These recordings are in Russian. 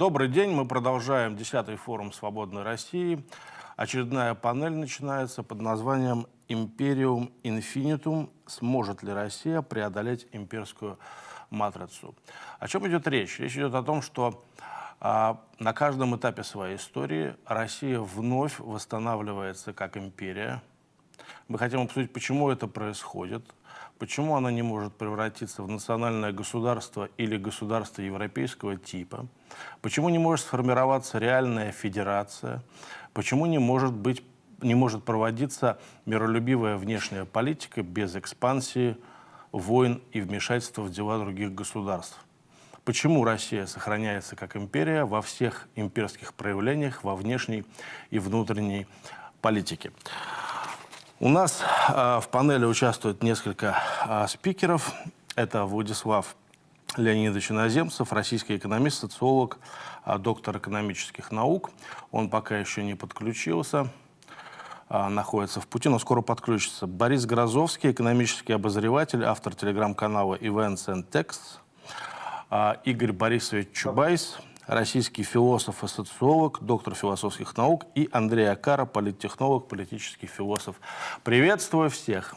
Добрый день, мы продолжаем 10-й форум «Свободной России». Очередная панель начинается под названием «Империум инфинитум. Сможет ли Россия преодолеть имперскую матрицу?» О чем идет речь? Речь идет о том, что а, на каждом этапе своей истории Россия вновь восстанавливается как империя. Мы хотим обсудить, почему это происходит – Почему она не может превратиться в национальное государство или государство европейского типа? Почему не может сформироваться реальная федерация? Почему не может, быть, не может проводиться миролюбивая внешняя политика без экспансии, войн и вмешательства в дела других государств? Почему Россия сохраняется как империя во всех имперских проявлениях, во внешней и внутренней политике? У нас э, в панели участвует несколько э, спикеров. Это Владислав Леонидович Иноземцев, российский экономист, социолог, э, доктор экономических наук. Он пока еще не подключился, находится в пути, но скоро подключится. Борис Грозовский, экономический обозреватель, автор телеграм-канала Events and Texts. Игорь Борисович Чубайс, российский философ и социолог, доктор философских наук, и Андрей Акара, политтехнолог, политический философ. Приветствую всех!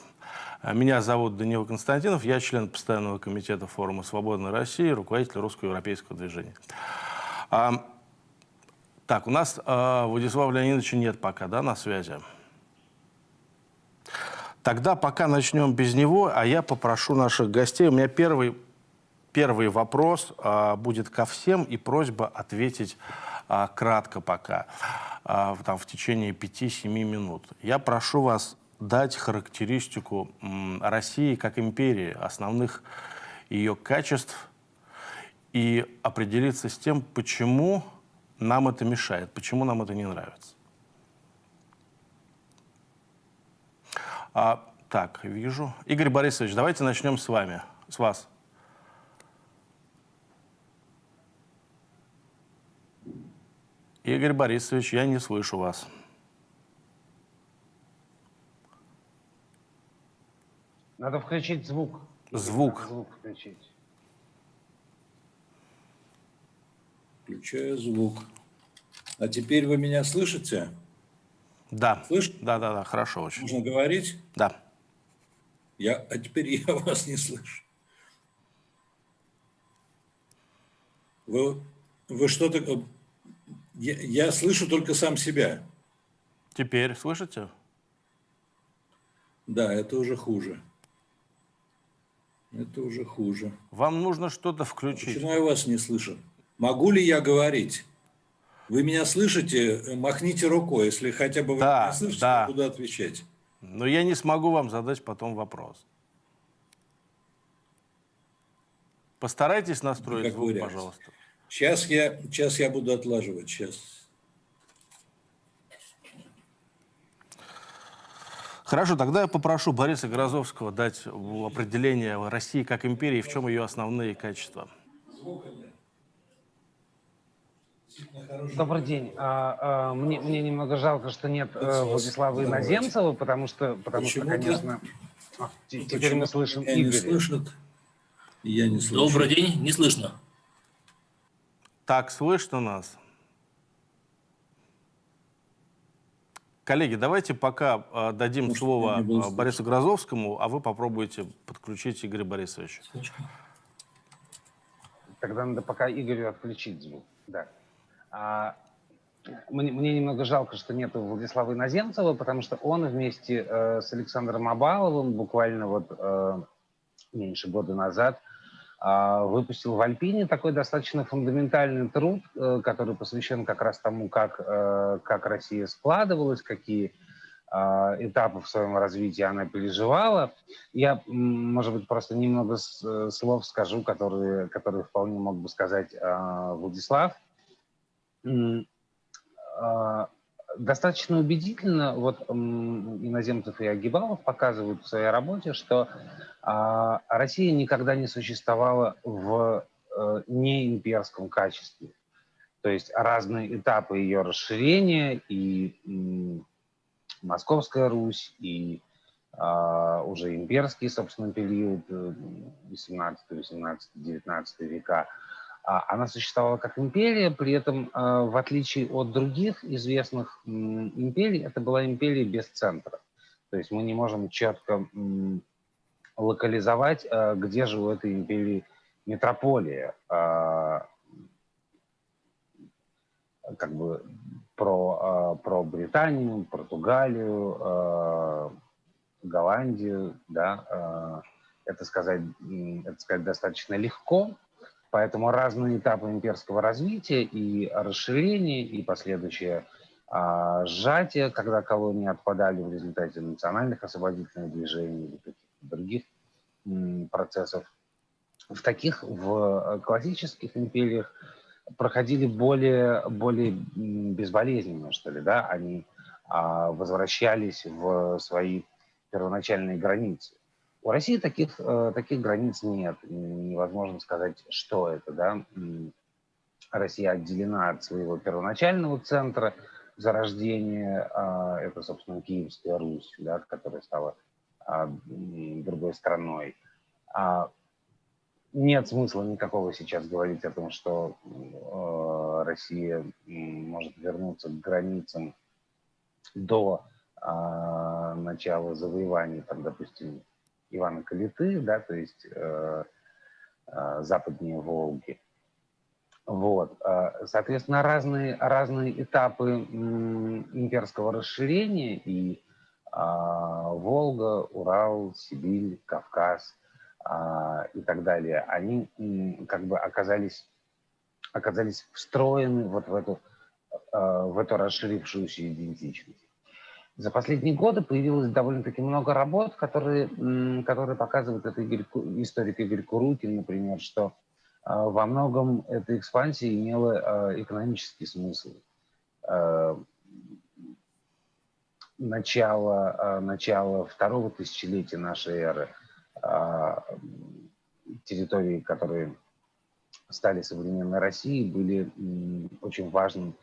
Меня зовут Даниил Константинов, я член постоянного комитета форума «Свободной России», руководитель русско-европейского движения. А, так, у нас а, Владислава Леонидовича нет пока, да, на связи? Тогда пока начнем без него, а я попрошу наших гостей. У меня первый Первый вопрос а, будет ко всем, и просьба ответить а, кратко пока, а, там, в течение 5-7 минут. Я прошу вас дать характеристику России как империи, основных ее качеств, и определиться с тем, почему нам это мешает, почему нам это не нравится. А, так, вижу. Игорь Борисович, давайте начнем с вами, с вас. Игорь Борисович, я не слышу вас. Надо включить звук. Звук. Надо звук включить. Включаю звук. А теперь вы меня слышите? Да. Слышите? Да, да, да, хорошо очень. Можно говорить? Да. Я, а теперь я вас не слышу. Вы, вы что-то я, я слышу только сам себя. Теперь слышите? Да, это уже хуже. Это уже хуже. Вам нужно что-то включить. Почему я вас не слышу? Могу ли я говорить? Вы меня слышите? Махните рукой, если хотя бы вы да, меня слышите, да. куда отвечать. Но я не смогу вам задать потом вопрос. Постарайтесь настроить Никакой звук, реакции. пожалуйста. Сейчас я, сейчас я буду отлаживать, сейчас. Хорошо, тогда я попрошу Бориса Грозовского дать определение России как империи, в чем ее основные качества. Добрый день. А, а, мне, мне немного жалко, что нет э, Владислава Иноземцева, потому что, потому что, конечно, а, те- теперь Почему мы слышим меня не Игоря. слышат? Я не слышу. Добрый день, не слышно. Так, слышно нас? Коллеги, давайте пока э, дадим Может, слово э. Борису Грозовскому, а вы попробуйте подключить Игоря Борисовича. Тогда надо пока Игорю отключить звук. Да. А, мне, мне немного жалко, что нет Владислава Иноземцева, потому что он вместе э, с Александром Абаловым буквально вот э, меньше года назад выпустил в Альпине такой достаточно фундаментальный труд, э, который посвящен как раз тому, как, э, как Россия складывалась, какие э, этапы в своем развитии она переживала. Я, может быть, просто немного э, слов скажу, которые, которые вполне мог бы сказать э, Владислав. Достаточно убедительно вот Иноземцев и Агибалов показывают в своей работе, что а, Россия никогда не существовала в э, неимперском качестве. То есть разные этапы ее расширения и м, Московская Русь, и а, уже имперский, собственно, период э, 18, 18, 19 века, А, она существовала как империя, при этом, а, в отличие от других известных империй, это была империя без центра. То есть мы не можем четко локализовать, а, где же у этой империи метрополия. Как бы про, про Британию, Португалию, Голландию, да, это сказать, это сказать достаточно легко, Поэтому разные этапы имперского развития и расширения, и последующее а, сжатие, когда колонии отпадали в результате национальных освободительных движений или каких-то других м, процессов, в таких, в классических империях проходили более, более безболезненно, что ли, да, они а, возвращались в свои первоначальные границы. У России таких, э, таких границ нет. Невозможно сказать, что это. Да? Россия отделена от своего первоначального центра зарождения. А, это, собственно, Киевская Русь, да, которая стала а, другой страной. А нет смысла никакого сейчас говорить о том, что э, Россия может вернуться к границам до начала завоеваний, там, допустим, Ивана Калиты, да, то есть э, э, западнее Волги. Вот. Э, соответственно, разные, разные этапы имперского расширения и Волга, Урал, Сибирь, Кавказ и так далее, они как бы оказались, оказались встроены вот в эту, в эту расширившуюся идентичность. За последние годы появилось довольно-таки много работ, которые, которые показывают это историк Игорь Курутин, например, что а, во многом эта экспансия имела а, экономический смысл. А, начало, начало второго тысячелетия нашей эры, территории, которые стали современной Россией, были очень важным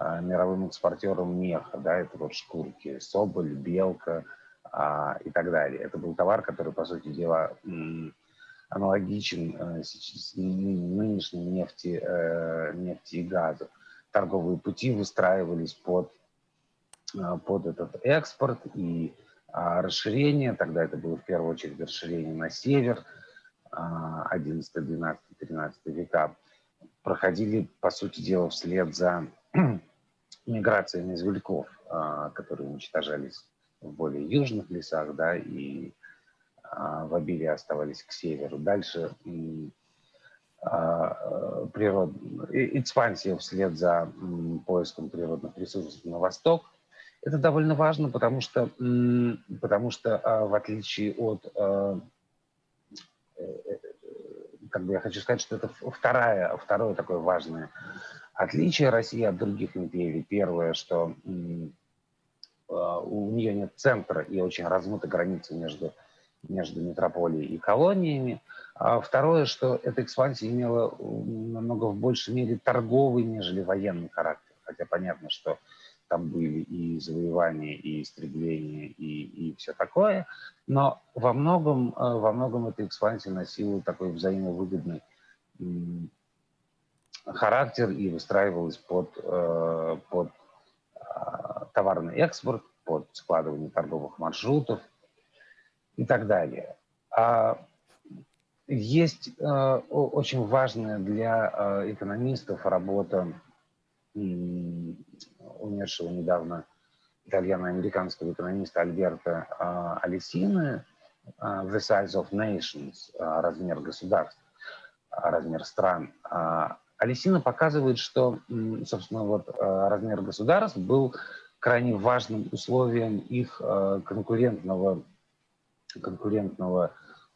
мировым экспортером меха, да, это вот шкурки, соболь, белка а, и так далее. Это был товар, который, по сути дела, аналогичен а, нынешней нефти, э, нефти и газу. Торговые пути выстраивались под, а, под этот экспорт и а, расширение, тогда это было в первую очередь расширение на север, 11, 12, 13 века, проходили, по сути дела, вслед за миграциями извельков, а, которые уничтожались в более южных лесах, да, и а, в обилии оставались к северу. Дальше а, природ... экспансия вслед за поиском природных ресурсов на восток. Это довольно важно, потому что, потому что в отличие от э, э, как бы я хочу сказать, что это вторая, второе такое важное Отличие России от других империй, первое, что а, у нее нет центра и очень размыта граница между, между метрополией и колониями. А второе, что эта экспансия имела намного в большей мере торговый, нежели военный характер. Хотя понятно, что там были и завоевания, и истребления, и, и все такое. Но во многом, а, во многом эта экспансия носила такой взаимовыгодный характер и выстраивалась под, э, под а, товарный экспорт, под складывание торговых маршрутов и так далее. А есть э, очень важная для э, экономистов работа умершего недавно итальяно-американского экономиста Альберта Алисины «The Size of Nations» – размер государств, размер стран. Алисина показывает, что, собственно, вот э, размер государств был крайне важным условием их э, конкурентного, конкурентного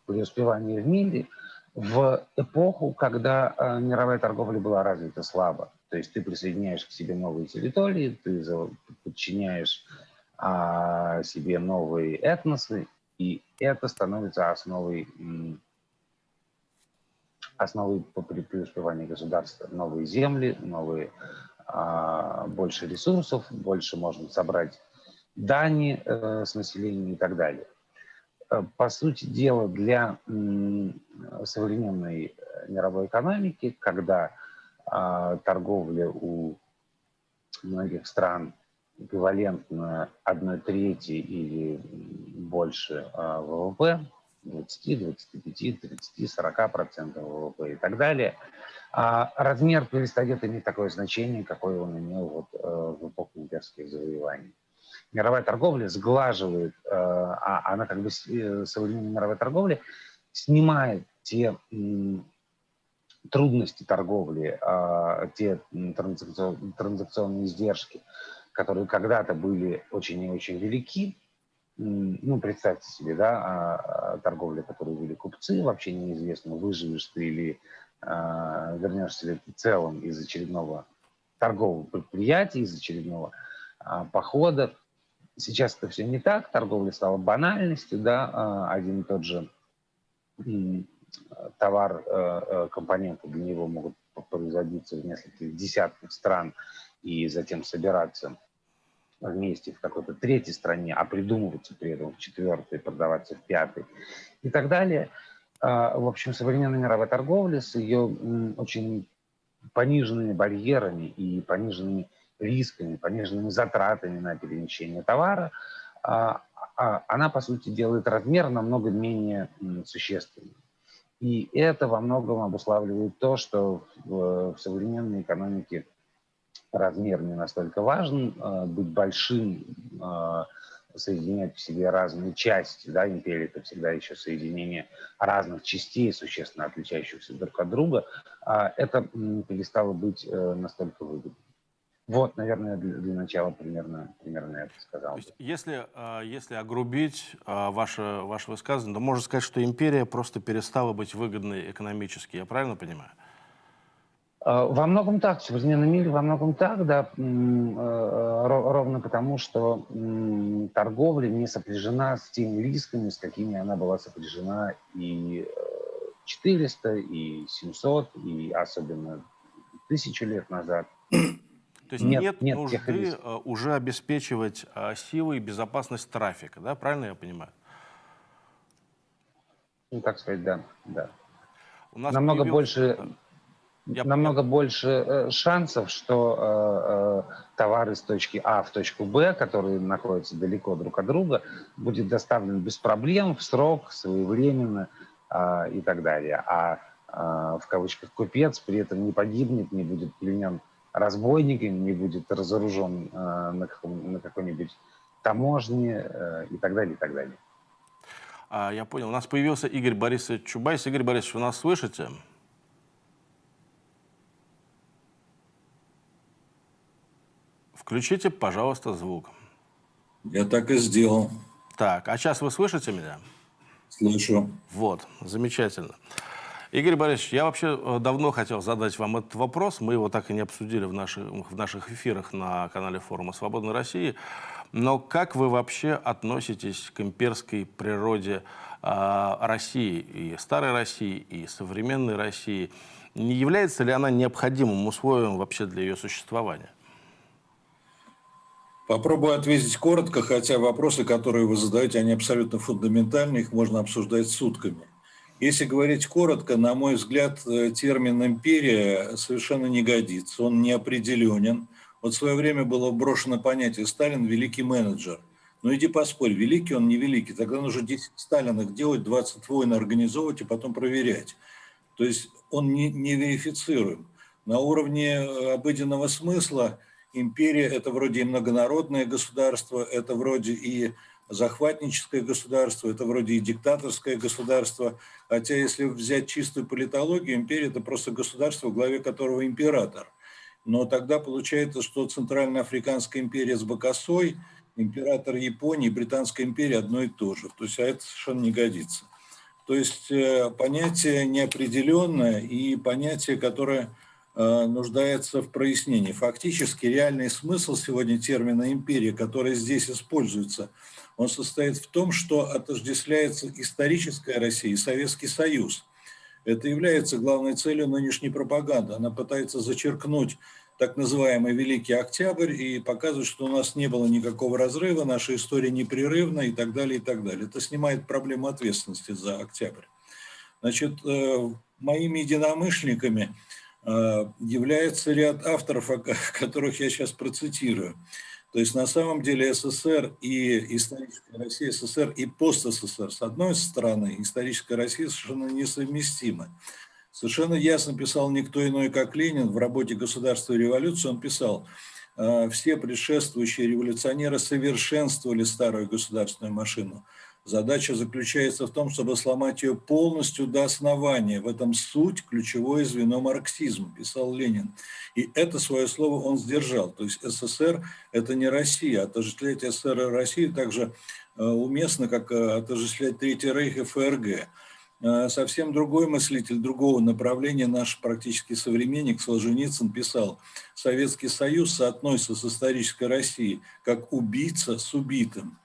преуспевания в мире в эпоху, когда э, мировая торговля была развита слабо. То есть ты присоединяешь к себе новые территории, ты подчиняешь а, себе новые этносы, и это становится основой основы по преуспеванию государства. Новые земли, новые, а, больше ресурсов, больше можно собрать дани э, с населения и так далее. э, по сути дела, для современной мировой экономики, когда а, торговля у многих стран эквивалентна одной трети или больше а, ВВП, 20, 25, 30, 40 процентов ВВП и так далее, а размер перестает иметь такое значение, какое он имел вот, э, в эпоху имперских завоеваний. Мировая торговля сглаживает, э, а она как бы э, современная мировая торговля снимает те трудности торговли, а, те транзакционные издержки, которые когда-то были очень и очень велики, ну, представьте себе, да, а, а, торговля, которую вели купцы, вообще неизвестно, выживешь ты или вернешься ли ты целым из очередного торгового предприятия, из очередного похода. Сейчас это все не так, торговля стала банальностью, да, один и тот же товар, э, э, компоненты для него могут производиться в нескольких десятках стран и затем собираться вместе в какой-то третьей стране, а придумываться при этом в четвертой, продаваться в пятой и так далее. А, в общем, современная мировая торговля с ее очень пониженными барьерами и пониженными рисками, пониженными затратами на перемещение товара, а, а, она, по сути, делает размер намного менее существенным. И это во многом обуславливает то, что в, в современной экономике размер не настолько важен, э, быть большим, э, соединять в себе разные части, да, империя это всегда еще соединение разных частей, существенно отличающихся друг от друга, а это перестало быть э, настолько выгодным. Вот, наверное, для, для начала примерно, примерно это сказал. То есть, если, а, если огрубить а, ваше, ваше высказывание, то можно сказать, что империя просто перестала быть выгодной экономически. Я правильно понимаю? А, во многом так, в современном мире во многом так, да, ровно потому, что торговля не сопряжена с теми рисками, с какими она была сопряжена и 400, и 700, и особенно тысячу лет назад. То есть нет, нет, нет нужды э, уже обеспечивать э, силы и безопасность трафика, да? Правильно я понимаю? Ну, так сказать, да. да. У нас намного появился... больше, я намного понял. больше э, шансов, что э, товар из точки А в точку Б, которые находятся далеко друг от друга, будет доставлен без проблем, в срок, своевременно э, и так далее. А э, в кавычках купец при этом не погибнет, не будет пленен разбойниками, не будет разоружен э, на, каком, на какой-нибудь таможне э, и так далее, и так далее. А, я понял. У нас появился Игорь Борисович Чубайс. Игорь Борисович, вы нас слышите? Включите, пожалуйста, звук. Я так и сделал. Так, а сейчас вы слышите меня? Слышу. Вот, замечательно. Игорь Борисович, я вообще э, давно хотел задать вам этот вопрос. Мы его так и не обсудили в наших, в наших эфирах на канале форума «Свободной России». Но как вы вообще относитесь к имперской природе э, России, и старой России, и современной России? Не является ли она необходимым условием вообще для ее существования? Попробую ответить коротко, хотя вопросы, которые вы задаете, они абсолютно фундаментальны, их можно обсуждать сутками. Если говорить коротко, на мой взгляд, э, термин «империя» совершенно не годится, он неопределенен. Вот в свое время было брошено понятие «Сталин – великий менеджер». Ну иди поспорь, великий он, не великий. Тогда нужно 10 Сталинах делать, 20 войн организовывать и потом проверять. То есть он не, не верифицируем. На уровне э, обыденного смысла империя – это вроде и многонародное государство, это вроде и захватническое государство, это вроде и диктаторское государство. Хотя если взять чистую политологию, империя – это просто государство, в главе которого император. Но тогда получается, что Центральноафриканская империя с Бакасой, император Японии, Британская империя одно и то же. То есть, а это совершенно не годится. То есть э, понятие неопределенное и понятие, которое нуждается в прояснении. Фактически реальный смысл сегодня термина «империя», который здесь используется – он состоит в том, что отождествляется историческая Россия и Советский Союз. Это является главной целью нынешней пропаганды. Она пытается зачеркнуть так называемый Великий Октябрь и показывают, что у нас не было никакого разрыва, наша история непрерывна и так далее, и так далее. Это снимает проблему ответственности за Октябрь. Значит, э, моими единомышленниками э, является ряд авторов, которых я сейчас процитирую. То есть на самом деле СССР и историческая Россия, СССР и пост-СССР с одной стороны, историческая Россия совершенно несовместимы. Совершенно ясно писал никто иной, как Ленин в работе «Государство и революция». Он писал, «Э, все предшествующие революционеры совершенствовали старую государственную машину. Задача заключается в том, чтобы сломать ее полностью до основания. В этом суть, ключевое звено марксизма, писал Ленин. И это свое слово он сдержал. То есть СССР – это не Россия. Отождествлять СССР и Россию также э, уместно, как э, отождествлять Третий Рейх и ФРГ. Э, совсем другой мыслитель другого направления, наш практически современник Солженицын писал, Советский Союз соотносится с исторической Россией как убийца с убитым.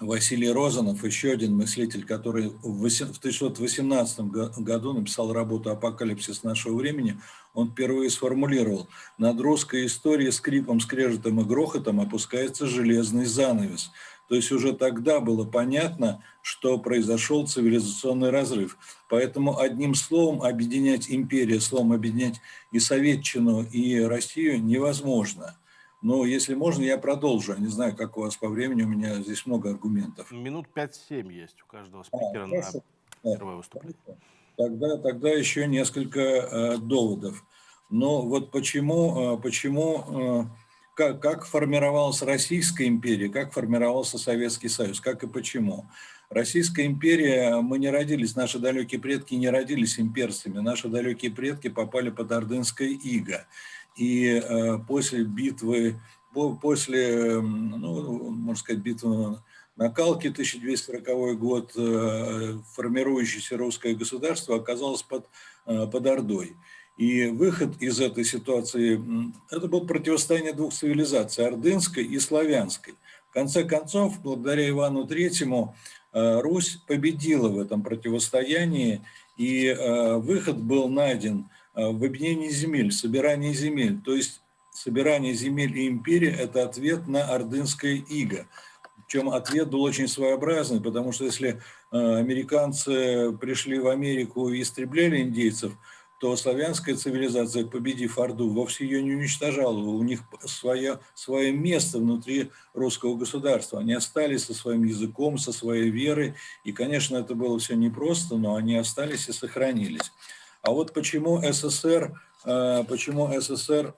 Василий Розанов, еще один мыслитель, который в 1918 году написал работу «Апокалипсис нашего времени», он впервые сформулировал «Над русской историей скрипом, скрежетом и грохотом опускается железный занавес». То есть уже тогда было понятно, что произошел цивилизационный разрыв. Поэтому одним словом объединять империю, словом объединять и Советчину, и Россию невозможно. Но если можно, я продолжу. Я не знаю, как у вас по времени, у меня здесь много аргументов. Минут 5-7 есть у каждого спикера а, на первое выступление. Тогда, тогда еще несколько э, доводов. Но вот почему, э, почему э, как, как формировалась Российская империя, как формировался Советский Союз, как и почему. Российская империя, мы не родились, наши далекие предки не родились имперцами, наши далекие предки попали под Ордынское иго. И э, после битвы, по, после, ну, можно сказать, битвы на Калке, 1240 год, э, формирующееся русское государство оказалось под, э, под Ордой. И выход из этой ситуации, это было противостояние двух цивилизаций, ордынской и славянской. В конце концов, благодаря Ивану Третьему, Русь победила в этом противостоянии, и выход был найден в объединении земель, собирании земель. То есть собирание земель и империи – это ответ на ордынское иго. Причем ответ был очень своеобразный, потому что если американцы пришли в Америку и истребляли индейцев – то славянская цивилизация, победив Орду, вовсе ее не уничтожала. У них свое, свое место внутри русского государства. Они остались со своим языком, со своей верой. И, конечно, это было все непросто, но они остались и сохранились. А вот почему СССР, э, почему СССР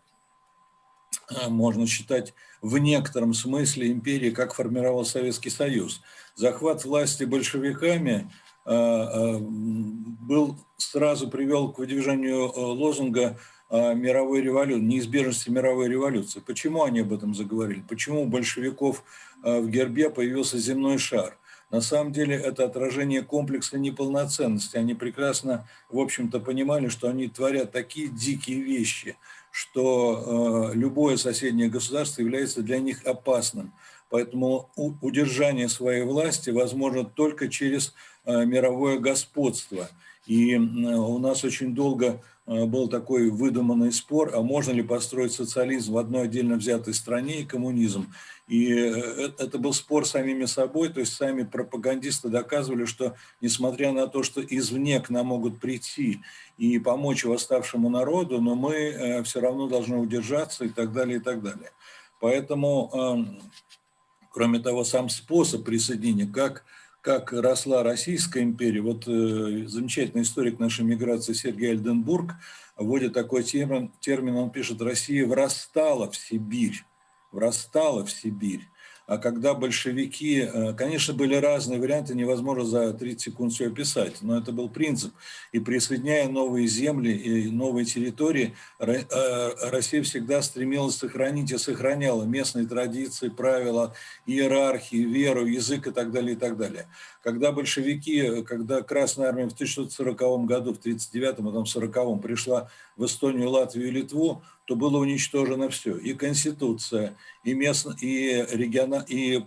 э, можно считать в некотором смысле империей, как формировал Советский Союз. Захват власти большевиками – Э, был сразу привел к выдвижению лозунга мировой революции, неизбежности мировой революции. Почему они об этом заговорили? Почему у большевиков в гербе появился земной шар? На самом деле это отражение комплекса неполноценности. Они прекрасно, в общем-то, понимали, что они творят такие дикие вещи, что любое соседнее государство является для них опасным. Поэтому удержание своей власти возможно только через Э, мировое господство. И у нас очень долго э, был такой выдуманный спор, а можно ли построить социализм в одной отдельно взятой стране и коммунизм. И э, это был спор самими собой, то есть сами пропагандисты доказывали, что несмотря на то, что извне к нам могут прийти и помочь восставшему народу, но мы все равно должны удержаться и так далее, и так далее. Поэтому, эм, кроме того, сам способ присоединения, как как росла Российская империя. Вот э, замечательный историк нашей миграции Сергей Альденбург вводит такой термин, термин, он пишет, Россия врастала в Сибирь, врастала в Сибирь. А когда большевики, э, конечно, были разные варианты, невозможно за 30 секунд все описать, но это был принцип. И присоединяя новые земли и новые территории, э, Россия всегда стремилась сохранить и сохраняла местные традиции, правила, иерархии, веру, язык и так далее, и так далее. Когда большевики, когда Красная Армия в 1940 году, в 1939, а потом в 1940 пришла в Эстонию, Латвию и Литву, то было уничтожено все. И Конституция, и, местно, и, региона, и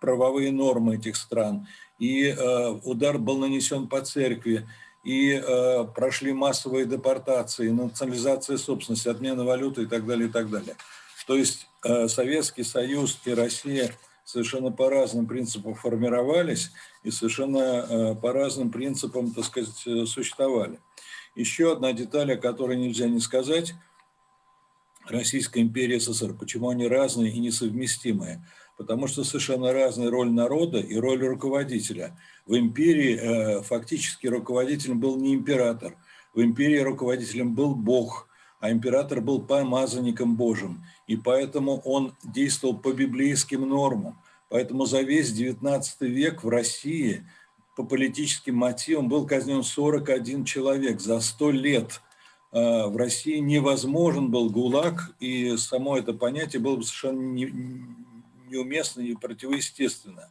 правовые нормы этих стран, и э, удар был нанесен по церкви, и э, прошли массовые депортации, национализация собственности, отмена валюты и так далее, и так далее. То есть э, Советский Союз и Россия совершенно по разным принципам формировались и совершенно э, по разным принципам, так сказать, э, существовали. Еще одна деталь, о которой нельзя не сказать. Российская империя СССР. Почему они разные и несовместимые? Потому что совершенно разная роль народа и роль руководителя. В империи э, фактически руководителем был не император. В империи руководителем был Бог, а император был помазанником Божьим. И поэтому он действовал по библейским нормам. Поэтому за весь XIX век в России по политическим мотивам был казнен 41 человек за 100 лет. А, в России невозможен был ГУЛАГ, и само это понятие было бы совершенно неуместно и противоестественно.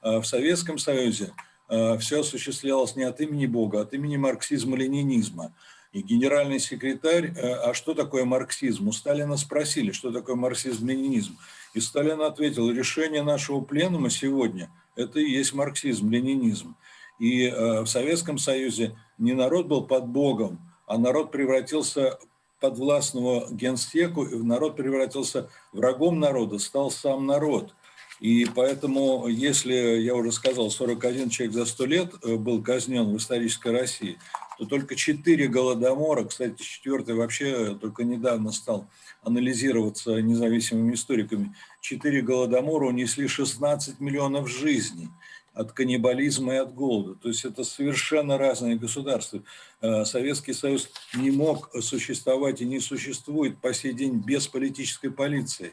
А в Советском Союзе а, все осуществлялось не от имени Бога, а от имени марксизма-ленинизма. И генеральный секретарь, а что такое марксизм? У Сталина спросили, что такое марксизм-ленинизм. И Сталин ответил, решение нашего пленума сегодня – это и есть марксизм-ленинизм. И в Советском Союзе не народ был под Богом, а народ превратился под властного генсеку, народ превратился врагом народа, стал сам народ. И поэтому, если, я уже сказал, 41 человек за 100 лет э, был казнен в исторической России, то только 4 голодомора, кстати, четвертый вообще только недавно стал анализироваться независимыми историками, 4 голодомора унесли 16 миллионов жизней от каннибализма и от голода. То есть это совершенно разные государства. Э, Советский Союз не мог существовать и не существует по сей день без политической полиции,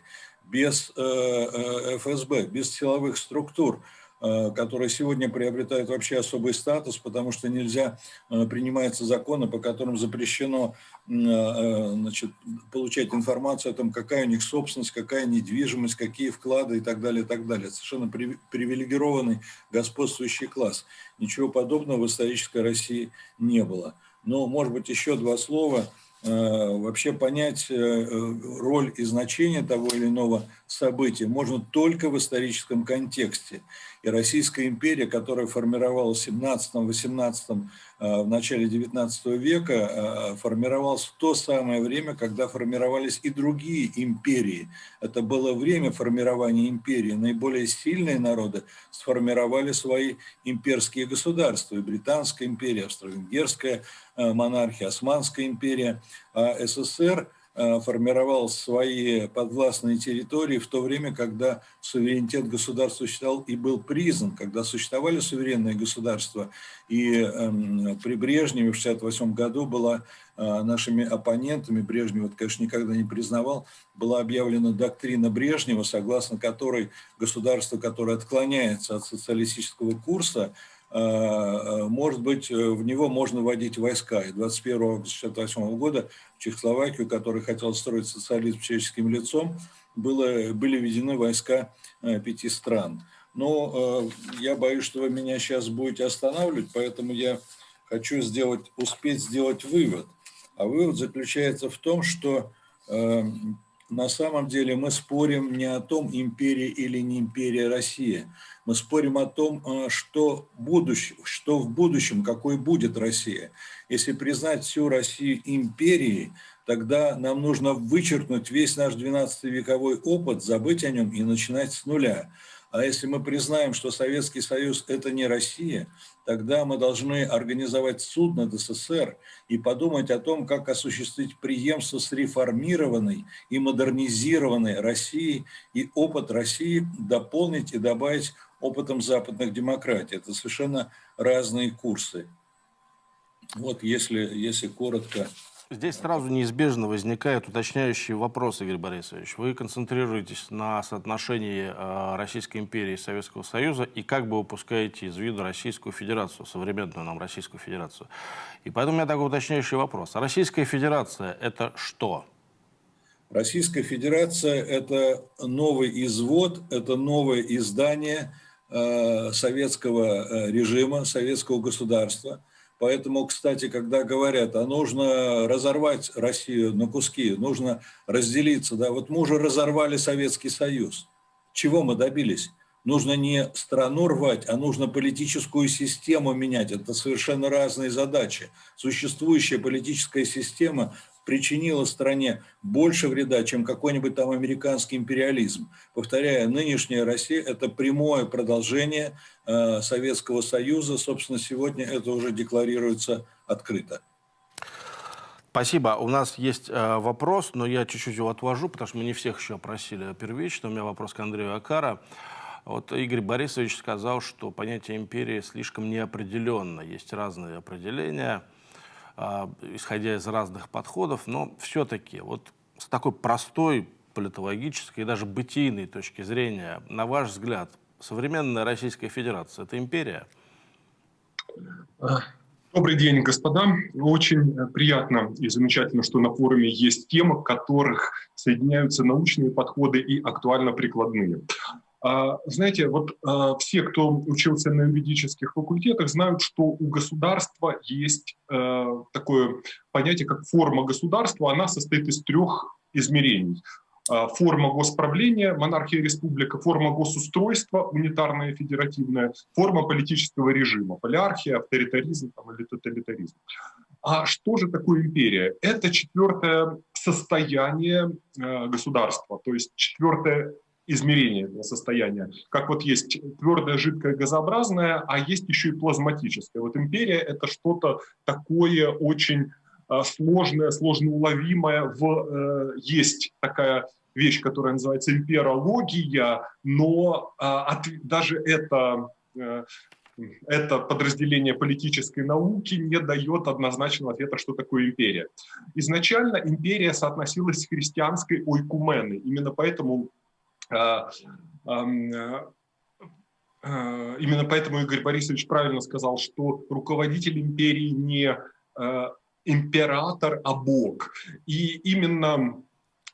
без э, э, ФСБ, без силовых структур. Э, которые сегодня приобретают вообще особый статус, потому что нельзя, э, принимаются законы, по которым запрещено э, значит, получать информацию о том, какая у них собственность, какая недвижимость, какие вклады и так далее, и так далее. Совершенно привилегированный господствующий класс. Ничего подобного в исторической России не было. Но, может быть, еще два слова – вообще понять роль и значение того или иного события можно только в историческом контексте. И Российская империя, которая формировалась в 17-18, э, в начале 19 века, э, формировалась в то самое время, когда формировались и другие империи. Это было время формирования империи. Наиболее сильные народы сформировали свои имперские государства. И Британская империя, Австро-Венгерская э, монархия, Османская империя, а СССР – формировал свои подвластные территории в то время, когда суверенитет государства существовал и был признан, когда существовали суверенные государства. И эм, при Брежневе в 1968 году была э, нашими оппонентами, Брежнев, это, конечно, никогда не признавал, была объявлена доктрина Брежнева, согласно которой государство, которое отклоняется от социалистического курса, Э, э, может быть, э, в него можно вводить войска. И 21 августа 1968 года в Чехословакию, который хотел строить социализм человеческим лицом, было, были введены войска пяти стран. Но я боюсь, что вы меня сейчас будете останавливать, поэтому я хочу сделать, успеть сделать вывод. А вывод заключается в том, что на самом деле мы спорим не о том, империя или не империя Россия. Мы спорим о том, э, что, будущ... что в будущем, какой будет Россия. Если признать всю Россию империей, тогда нам нужно вычеркнуть весь наш 12-вековой опыт, забыть о нем и начинать с нуля. А если мы признаем, что Советский Союз – это не Россия, тогда мы должны организовать суд над СССР и подумать о том, как осуществить преемство с реформированной и модернизированной Россией и опыт России дополнить и добавить опытом западных демократий. Это совершенно разные курсы. Вот если, если коротко Здесь сразу неизбежно возникает уточняющий вопрос, Игорь Борисович. Вы концентрируетесь на соотношении э, Российской империи и Советского Союза и как бы упускаете из виду Российскую Федерацию, современную нам Российскую Федерацию. И поэтому у меня такой уточняющий вопрос. Российская Федерация – это что? Российская Федерация – это новый извод, это новое издание э, советского э, режима, советского государства – Поэтому, кстати, когда говорят, а нужно разорвать Россию на куски, нужно разделиться, да, вот мы уже разорвали Советский Союз. Чего мы добились? нужно не страну рвать, а нужно политическую систему менять. Это совершенно разные задачи. Существующая политическая система причинила стране больше вреда, чем какой-нибудь там американский империализм. Повторяю, нынешняя Россия – это прямое продолжение Советского Союза. Собственно, сегодня это уже декларируется открыто. Спасибо. У нас есть э, вопрос, но я чуть-чуть его отвожу, потому что мы не всех еще опросили первично. У меня вопрос к Андрею Акара. Вот Игорь Борисович сказал, что понятие империи слишком неопределенно. Есть разные определения, э, исходя из разных подходов, но все-таки вот с такой простой политологической и даже бытийной точки зрения, на ваш взгляд, современная Российская Федерация – это империя? Добрый день, господа. Очень приятно и замечательно, что на форуме есть темы, в которых соединяются научные подходы и актуально-прикладные. А, знаете, вот а, все, кто учился на юридических факультетах, знают, что у государства есть э, такое понятие, как форма государства. Она состоит из трех измерений. А, форма госправления, монархия республика, форма госустройства, унитарная федеративная, форма политического режима, полиархия, авторитаризм там, или тоталитаризм. А что же такое империя? Это четвертое состояние э, государства, то есть четвертое измерение состояния. Как вот есть твердое, жидкое, газообразное, а есть еще и плазматическое. Вот империя – это что-то такое очень сложное, сложно уловимое. В, э, есть такая вещь, которая называется имперология, но а, от, даже это, э, это подразделение политической науки не дает однозначного ответа, что такое империя. Изначально империя соотносилась с христианской ойкуменой. Именно поэтому а, э, Именно поэтому Игорь Борисович правильно сказал, что руководитель империи не император, а бог. И именно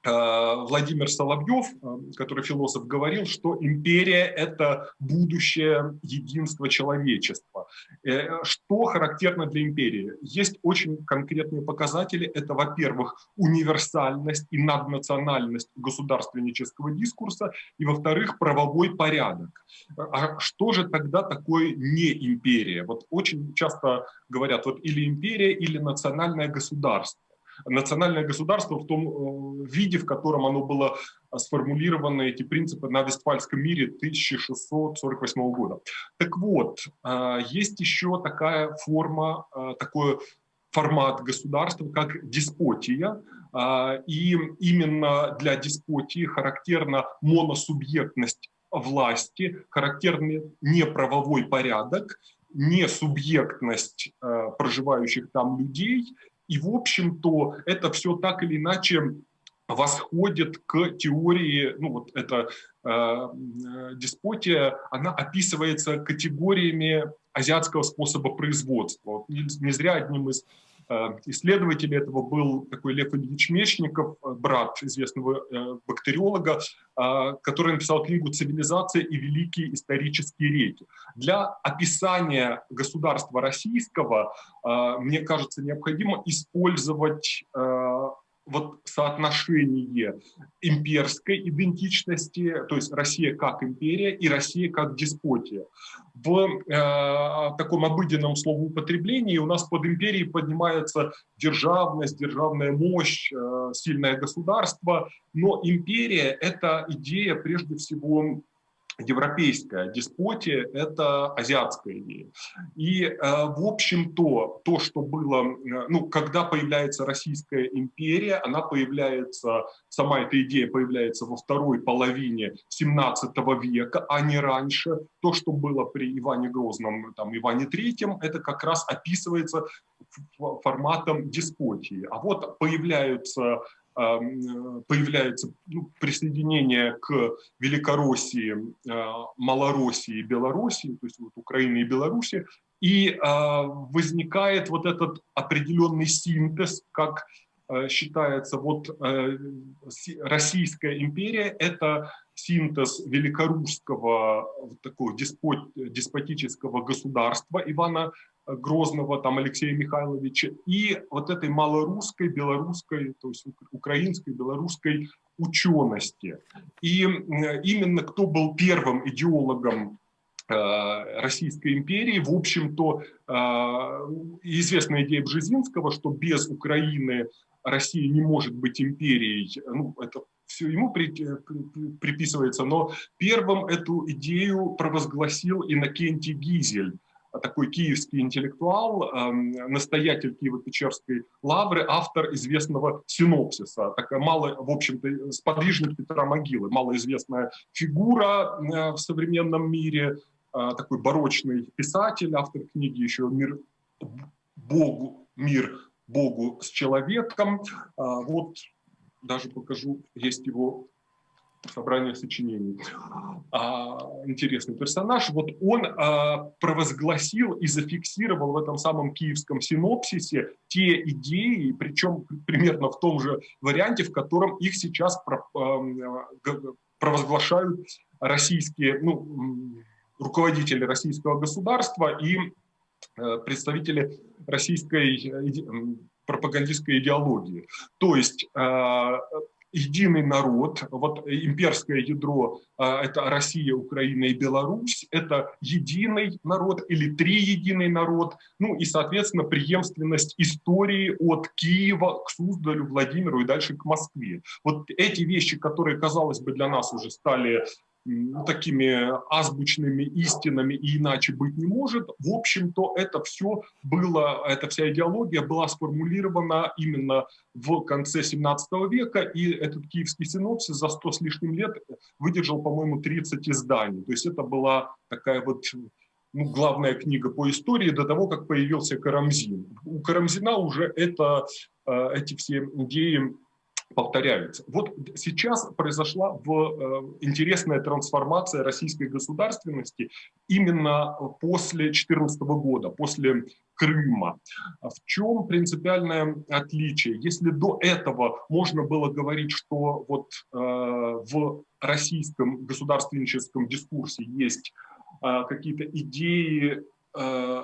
Владимир Соловьев, э, который философ, говорил, что империя – это будущее единства человечества. Э, что характерно для империи? Есть очень конкретные показатели. Это, во-первых, универсальность и наднациональность государственнического дискурса, и, во-вторых, правовой порядок. А что же тогда такое не империя? Вот очень часто говорят, вот или империя, или национальное государство национальное государство в том э, виде, в котором оно было э, сформулировано, эти принципы на Вестфальском мире 1648 года. Так вот, э, есть еще такая форма, такой формат государства, как деспотия, и именно для деспотии характерна моносубъектность власти, характерный неправовой порядок, не субъектность проживающих там людей и, в общем-то, это все так или иначе восходит к теории, ну вот эта э, деспотия, она описывается категориями азиатского способа производства. Не, не зря одним из Э, исследователь этого был такой Лев Ильич Мечников, э, брат известного э, бактериолога, который написал книгу «Цивилизация и великие исторические реки». Для описания государства российского, мне кажется, необходимо использовать вот соотношение имперской идентичности, то есть Россия как империя и Россия как деспотия. В э, таком обыденном словоупотреблении у нас под империей поднимается державность, державная мощь, э, сильное государство, но империя – это идея прежде всего европейская деспотия – это азиатская идея. И, э, в общем-то, то, что было, э, ну, когда появляется Российская империя, она появляется, сама эта идея появляется во второй половине 17 века, а не раньше. То, что было при Иване Грозном, там, Иване Третьем, это как раз описывается форматом деспотии. А вот появляются появляется ну, присоединение к Великороссии, а, Малороссии и Белоруссии, то есть вот Украины и Беларуси, и а, возникает вот этот определенный синтез, как а, считается, вот Российская империя – это синтез великорусского такого деспот, деспотического государства Ивана Грозного, там Алексея Михайловича, и вот этой малорусской, белорусской, то есть украинской, белорусской учености. И именно кто был первым идеологом Э, Российской империи. В общем-то, э, известная идея Бжезинского, что без Украины Россия не может быть империей, ну, это все ему при, приписывается, но первым эту идею провозгласил Иннокентий Гизель, такой киевский интеллектуал, эм, настоятель Киево-Печерской лавры, автор известного синопсиса, такая малая, в общем-то, сподвижник Петра Могилы, малоизвестная фигура э, в современном мире, а, такой барочный писатель, автор книги еще «Мир Богу, мир Богу с человеком». А, вот даже покажу, есть его собрание сочинений. А, интересный персонаж. Вот он провозгласил и зафиксировал в этом самом киевском синопсисе те идеи, причем примерно в том же варианте, в котором их сейчас провозглашают российские, ну, руководители российского государства и э, представители российской э, пропагандистской идеологии. То есть э, единый народ, вот имперское ядро – это Россия, Украина и Беларусь, это единый народ или три единый народ, ну и, соответственно, преемственность истории от Киева к Суздалю, Владимиру и дальше к Москве. Вот эти вещи, которые, казалось бы, для нас уже стали ну, такими азбучными истинами и иначе быть не может. В общем-то, это все было, эта вся идеология была сформулирована именно в конце 17 века, и этот киевский синопсис за 100 с лишним лет выдержал, по-моему, 30 изданий. То есть это была такая вот ну, главная книга по истории до того, как появился Карамзин. У Карамзина уже это, э, эти все идеи повторяются. Вот сейчас произошла в, э, интересная трансформация российской государственности именно после 2014 года, после Крыма. В чем принципиальное отличие? Если до этого можно было говорить, что вот э, в российском государственническом дискурсе есть э, какие-то идеи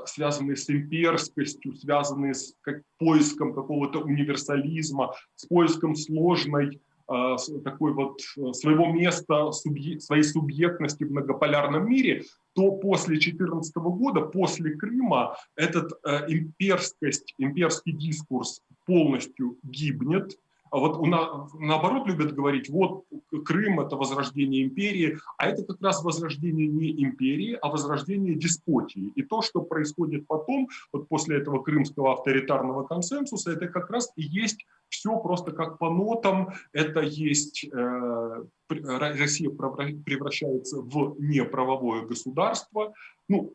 связанные с имперскостью, связанные с поиском какого-то универсализма, с поиском сложной э, такой вот э, своего места, своей субъектности в многополярном мире, то после 2014 года, после Крыма, этот э, имперскость, имперский дискурс полностью гибнет, а вот у на, наоборот любят говорить, вот Крым – это возрождение империи, а это как раз возрождение не империи, а возрождение деспотии. И то, что происходит потом, вот после этого крымского авторитарного консенсуса, это как раз и есть все просто как по нотам, это есть э, Россия превращается в неправовое государство, ну,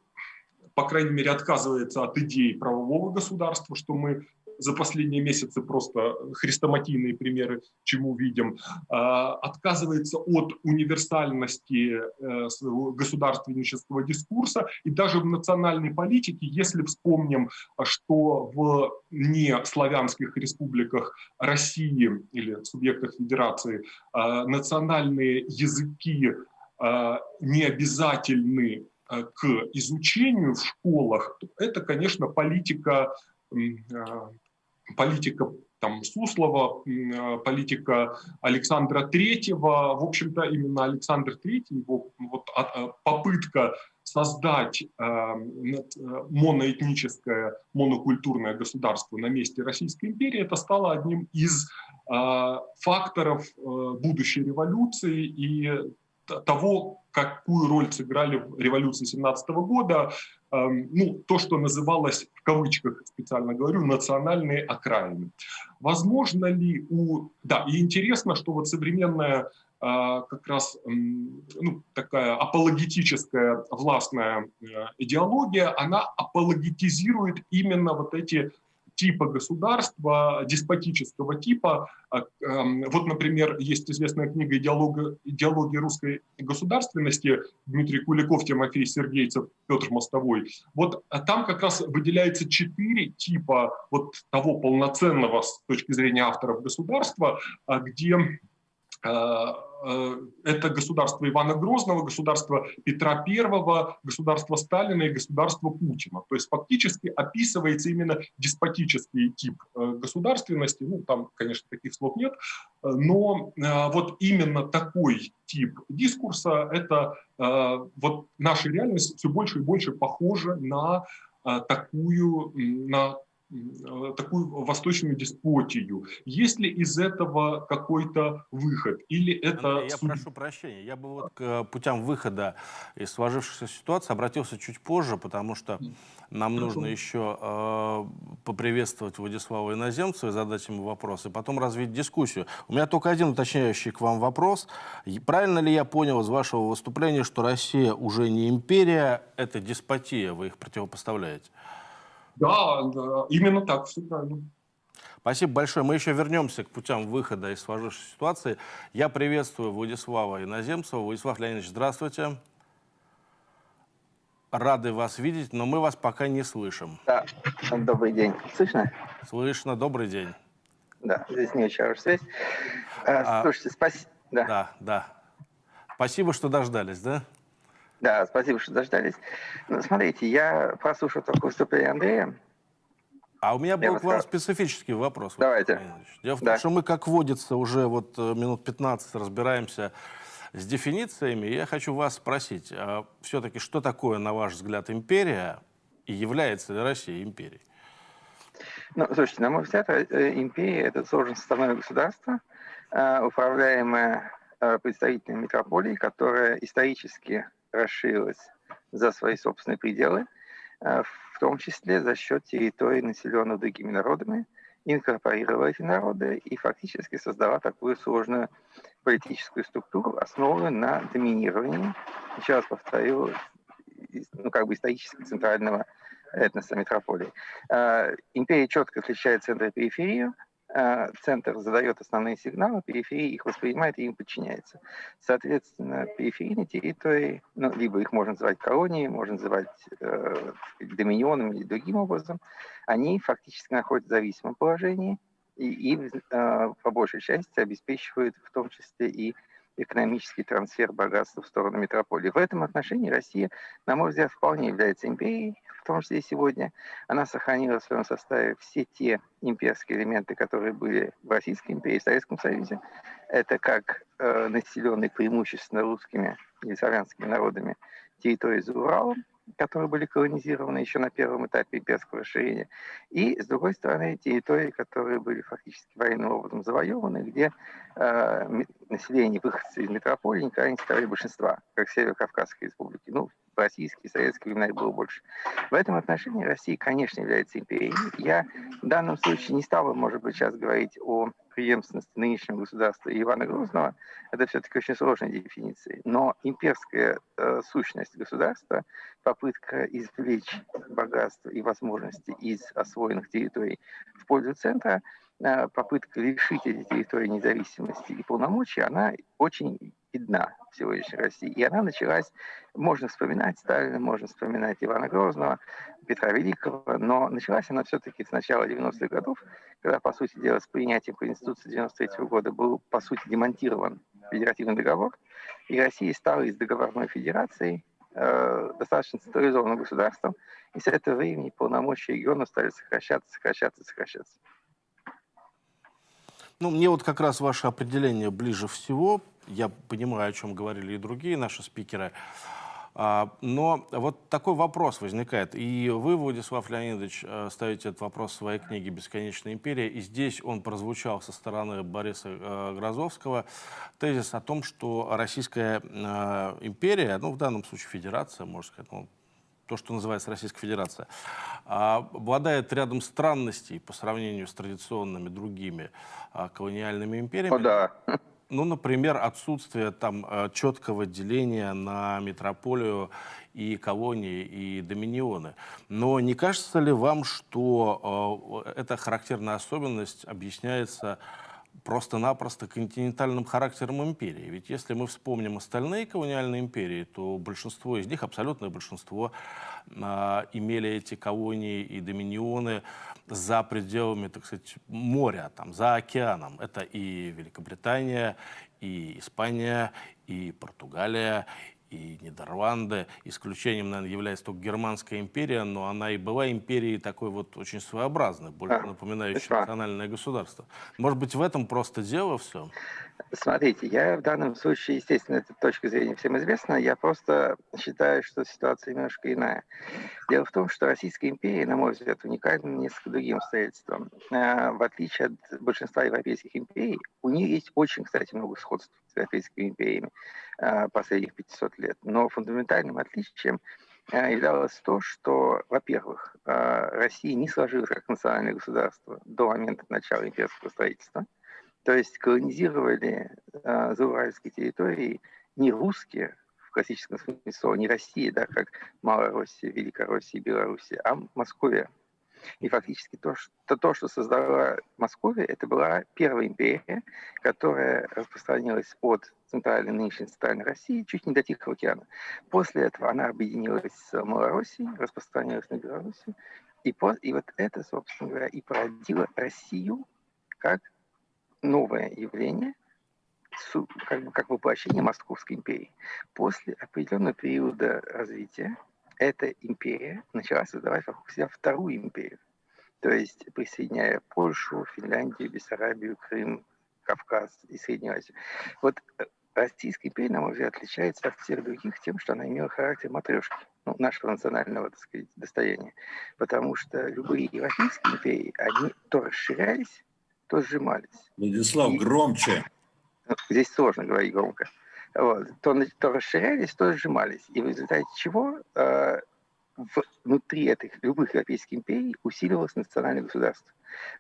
по крайней мере, отказывается от идеи правового государства, что мы за последние месяцы просто хрестоматийные примеры, чему видим, а, отказывается от универсальности э, своего государственнического дискурса. И даже в национальной политике, если вспомним, что в неславянских республиках России или субъектах федерации а, национальные языки а, не обязательны к изучению в школах, это, конечно, политика политика там, Суслова, э, политика Александра Третьего. В общем-то, именно Александр Третий, его вот, а, попытка создать э, моноэтническое, монокультурное государство на месте Российской империи, это стало одним из э, факторов будущей революции и того, какую роль сыграли в революции 17 года, ну, то, что называлось, в кавычках специально говорю, национальные окраины. Возможно ли у... Да, и интересно, что вот современная э, как раз ну, такая апологетическая властная э, идеология, она апологетизирует именно вот эти типа государства, деспотического типа. А, эм, вот, например, есть известная книга «Идеология, идеология русской государственности» Дмитрий Куликов, Тимофей Сергейцев, Петр Мостовой. Вот а там как раз выделяется четыре типа вот того полноценного с точки зрения авторов государства, а, где это государство Ивана Грозного, государство Петра Первого, государство Сталина и государство Путина. То есть фактически описывается именно деспотический тип э, государственности. Ну, там, конечно, таких слов нет, но вот именно такой тип дискурса, это вот наша реальность все больше и больше похожа на такую, на Э, такую восточную деспотию. Есть ли из этого какой-то выход? Или это... Андрей, я прошу прощения, я бы вот к путям выхода из сложившейся ситуации обратился чуть позже, потому что нам нужно еще э, поприветствовать Владислава Иноземцева и задать ему вопрос, и потом развить дискуссию. У меня только один уточняющий к вам вопрос. Правильно ли я понял из вашего выступления, что Россия уже не империя, это деспотия, вы их противопоставляете? Да, да, именно так, все правильно. Спасибо большое. Мы еще вернемся к путям выхода из сложившейся ситуации. Я приветствую Владислава Иноземцева. Владислав Леонидович, здравствуйте. Рады вас видеть, но мы вас пока не слышим. Да, добрый день. Слышно? Слышно, добрый день. Да, здесь не очень хорошая связь. А, Слушайте, спасибо. Да. да, да. Спасибо, что дождались, да? Да, спасибо, что дождались. Ну, смотрите, я прослушал только выступление Андрея. А у меня был я к вам специфический вопрос. Давайте. Дело в том, да. что мы, как водится, уже вот э, минут 15 разбираемся с дефинициями. Я хочу вас спросить, а все-таки что такое, на ваш взгляд, империя и является ли Россия империей? Ну, слушайте, на мой взгляд, э, империя – это сложное составное государство, э, управляемое представительной метрополией, которая исторически расширилась за свои собственные пределы, э, в том числе за счет территорий, населенных другими народами, инкорпорировала эти народы и фактически создала такую сложную политическую структуру, основанную на доминировании, еще раз повторю, ну, как бы исторически центрального этноса метрополии. Э, империя четко отличает центр и периферию, а, центр задает основные сигналы, периферия их воспринимает и им подчиняется. Соответственно, периферийные территории, ну, либо их можно называть колонией, можно называть э, доминионом или другим образом, они фактически находятся в зависимом положении и, и э, по большей части обеспечивают в том числе и экономический трансфер богатства в сторону метрополии. В этом отношении Россия, на мой взгляд, вполне является империей, том числе и сегодня. Она сохранила в своем составе все те имперские элементы, которые были в Российской империи, в Советском Союзе. Это как э, населенные преимущественно русскими или славянскими народами территории за Уралом, которые были колонизированы еще на первом этапе имперского расширения, и, с другой стороны, территории, которые были фактически военным образом завоеваны, где э, население, выходцы из метрополии, никогда не составляли большинства, как Северо-Кавказской республики. Ну, в российские, советские времена их было больше. В этом отношении Россия, конечно, является империей. Я в данном случае не стал бы, может быть, сейчас говорить о преемственности нынешнего государства Ивана Грозного, это все-таки очень сложная дефиниция. Но имперская э, сущность государства, попытка извлечь богатство и возможности из освоенных территорий в пользу центра, попытка лишить эти территории независимости и полномочий, она очень видна в сегодняшней России. И она началась, можно вспоминать Сталина, можно вспоминать Ивана Грозного, Петра Великого, но началась она все-таки с начала 90-х годов, когда, по сути дела, с принятием Конституции 93 -го года был, по сути, демонтирован федеративный договор, и Россия стала из договорной федерации э, достаточно централизованным государством, и с этого времени полномочия региона стали сокращаться, сокращаться, сокращаться. Ну, мне вот как раз ваше определение ближе всего. Я понимаю, о чем говорили и другие наши спикеры. А, но вот такой вопрос возникает. И вы, Владислав Леонидович, э, ставите этот вопрос в своей книге «Бесконечная империя». И здесь он прозвучал со стороны Бориса э, Грозовского. Тезис о том, что Российская э, империя, ну, в данном случае федерация, можно сказать, ну, то, что называется Российская Федерация, а, обладает рядом странностей по сравнению с традиционными другими а, колониальными империями. О, да. Ну, например, отсутствие там э, четкого деления на метрополию и колонии, и доминионы. Но не кажется ли вам, что эта характерная особенность объясняется просто-напросто континентальным характером империи. Ведь если мы вспомним остальные колониальные империи, то большинство из них, абсолютное большинство, э, имели эти колонии и доминионы за пределами, так сказать, моря, там, за океаном. Это и Великобритания, и Испания, и Португалия, и Нидерланды. Исключением, наверное, является только Германская империя, но она и была империей такой вот очень своеобразной, больше напоминающей да. национальное государство. Может быть, в этом просто дело все? Смотрите, я в данном случае, естественно, эта точка зрения всем известна, я просто считаю, что ситуация немножко иная. Дело в том, что Российская империя, на мой взгляд, уникальна несколько другим обстоятельством. Э, В отличие от большинства европейских империй, у нее есть очень, кстати, много сходств с европейскими империями э, последних 500 лет. Но фундаментальным отличием э, являлось то, что, во-первых, э, Россия не сложилась как национальное государство до момента начала имперского строительства. То есть колонизировали зауральские территории не русские, в классическом смысле слова, не Россия, да, как Малороссия, Великороссия, Белоруссия, а Московия. И фактически то, что, то, что создала Московия, это была первая империя, которая распространилась от центральной, нынешней центральной России чуть не до Тихого океана. После этого она объединилась с Малороссией, распространилась на Белоруссию. И, по, и вот это, собственно говоря, и породило Россию как новое явление, как, бы, как воплощение Московской империи. После определенного периода развития эта империя начала создавать вокруг себя вторую империю. То есть присоединяя Польшу, Финляндию, Бессарабию, Крым, Кавказ и Среднюю Азию. Вот э, Российская империя, на мой взгляд, отличается от всех других тем, что она имела характер матрешки, ну, нашего национального, так сказать, достояния. Потому что любые европейские империи, они то расширялись, то сжимались. Владислав, И- громче. Ну, Здесь сложно говорить громко. Вот. То, то расширялись, то сжимались. И в результате чего э, внутри этих любых европейских империй усиливалось национальное государство.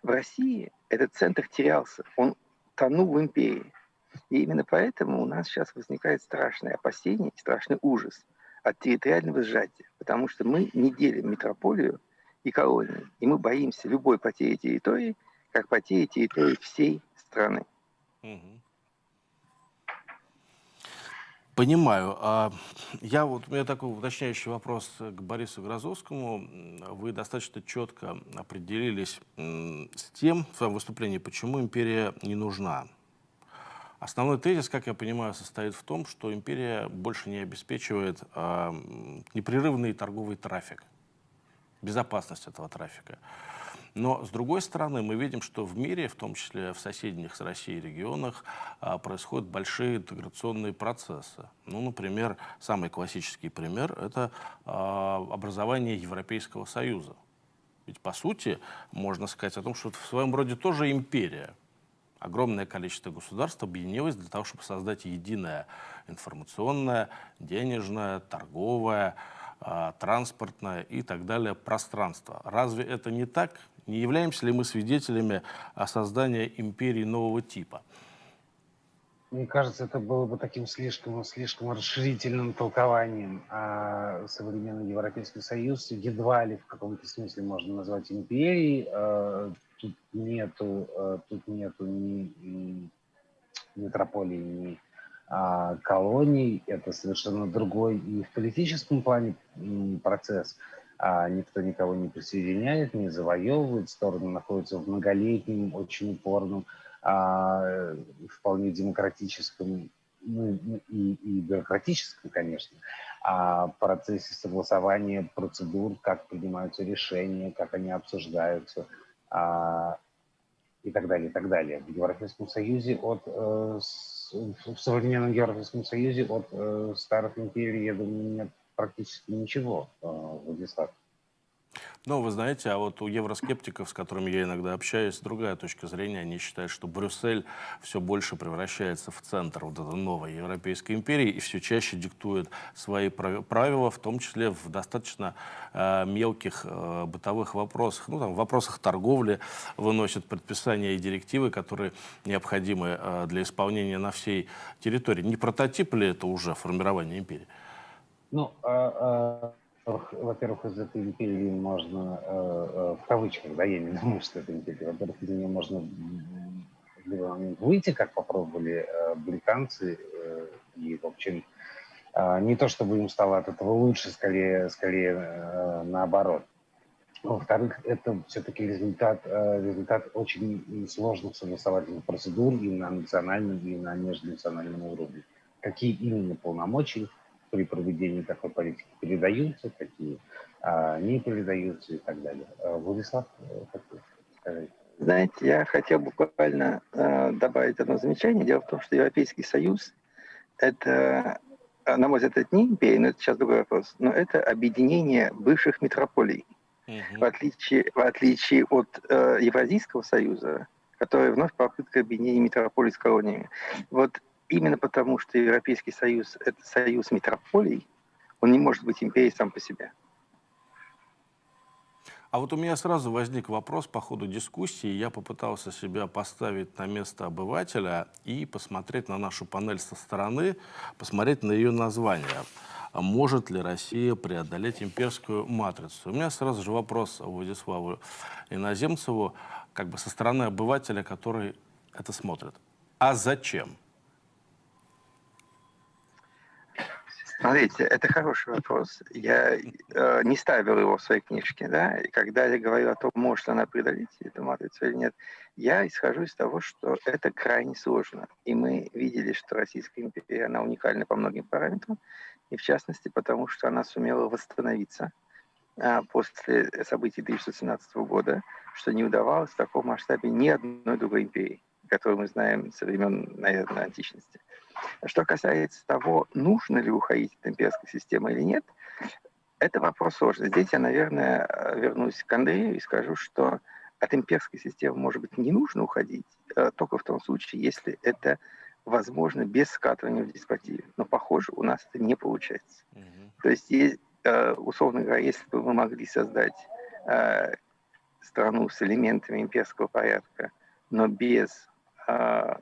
В России этот центр терялся, он тонул в империи. И именно поэтому у нас сейчас возникает страшное опасение страшный ужас от территориального сжатия, потому что мы не делим метрополию и колонии, и мы боимся любой потери территории, как потери территории всей страны. Мгм. Понимаю. А я вот, у меня такой уточняющий вопрос к Борису Грозовскому. Вы достаточно четко определились с тем в своем выступлении, почему империя не нужна. Основной тезис, как я понимаю, состоит в том, что империя больше не обеспечивает а, непрерывный торговый трафик, безопасность этого трафика. Но, с другой стороны, мы видим, что в мире, в том числе в соседних с Россией регионах, а, происходят большие интеграционные процессы. Ну, например, самый классический пример – это а, образование Европейского Союза. Ведь, по сути, можно сказать о том, что это в своем роде тоже империя. Огромное количество государств объединилось для того, чтобы создать единое информационное, денежное, торговое, а, транспортное и так далее пространство. Разве это не так? Не являемся ли мы свидетелями а, создания империи нового типа? Мне кажется, это было бы таким слишком, слишком расширительным толкованием. А современный Европейский Союз едва ли в каком-то смысле можно назвать империей. А, Тут нету, а, тут нету ни м, метрополии, ни колоний. Это совершенно другой и в политическом плане процесс. А никто никого не присоединяет, не завоевывает. Стороны находятся в многолетнем, очень упорном а, вполне демократическом ну, и, и бюрократическом, конечно, а, процессе согласования процедур, как принимаются решения, как они обсуждаются и так далее, и так далее. В Европейском Союзе от э, в современном Европейском Союзе от э, старых империй, я думаю, нет практически ничего, э, Владислав. Ну, вы знаете, а вот у евроскептиков, с которыми я иногда общаюсь, другая точка зрения. Они считают, что Брюссель все больше превращается в центр вот этой новой Европейской империи и все чаще диктует свои прав- правила, в том числе в достаточно э, мелких э, бытовых вопросах. Ну, там, в вопросах торговли выносят предписания и директивы, которые необходимы э, для исполнения на всей территории. Не прототип ли это уже формирование империи? Ну, а, а, во-первых, из этой империи можно, э, э, в кавычках, да, я не думаю, что это империя, во-первых, из нее можно выйти, как попробовали э, британцы, и, в общем, а, не то чтобы им стало от этого лучше, скорее, скорее наоборот. Во-вторых, это все-таки результат, результат очень сложных согласовательных процедур и на национальном, и на межнациональном уровне. Какие именно полномочия при проведении такой политики передаются, какие а, не передаются и так далее. А, Владислав, как вы скажете? Знаете, я хотел буквально э, добавить одно замечание. Дело в том, что Европейский Союз – это, на мой взгляд, это не империя, но это сейчас другой вопрос, но это объединение бывших метрополий – в, отличие, в отличие от э, Евразийского союза, который вновь попытка объединения метрополий с колониями. Вот именно потому, что Европейский союз – это союз метрополий, он не может быть империей сам по себе. А вот у меня сразу возник вопрос по ходу дискуссии. Я попытался себя поставить на место обывателя и посмотреть на нашу панель со стороны, посмотреть на ее название а может ли Россия преодолеть имперскую матрицу. У меня сразу же вопрос Владиславу Иноземцеву, как бы со стороны обывателя, который это смотрит. А зачем? Смотрите, это хороший вопрос. Я э, не ставил его в своей книжке, да, и когда я говорю о том, может она преодолеть эту матрицу или нет, я исхожу из того, что это крайне сложно. И мы видели, что Российская империя, она уникальна по многим параметрам, и в частности потому, что она сумела восстановиться а, после событий 1917 года, что не удавалось в таком масштабе ни одной другой империи, которую мы знаем со времен, наверное, античности. Что касается того, нужно ли уходить от имперской системы или нет, это вопрос сложный. Здесь я, наверное, вернусь к Андрею и скажу, что от имперской системы, может быть, не нужно уходить, а только в том случае, если это возможно без скатывания в деспотию. Но, похоже, у нас это не получается. Mm-hmm. То есть, э, условно говоря, если бы мы могли создать э, страну с элементами имперского порядка, но без э,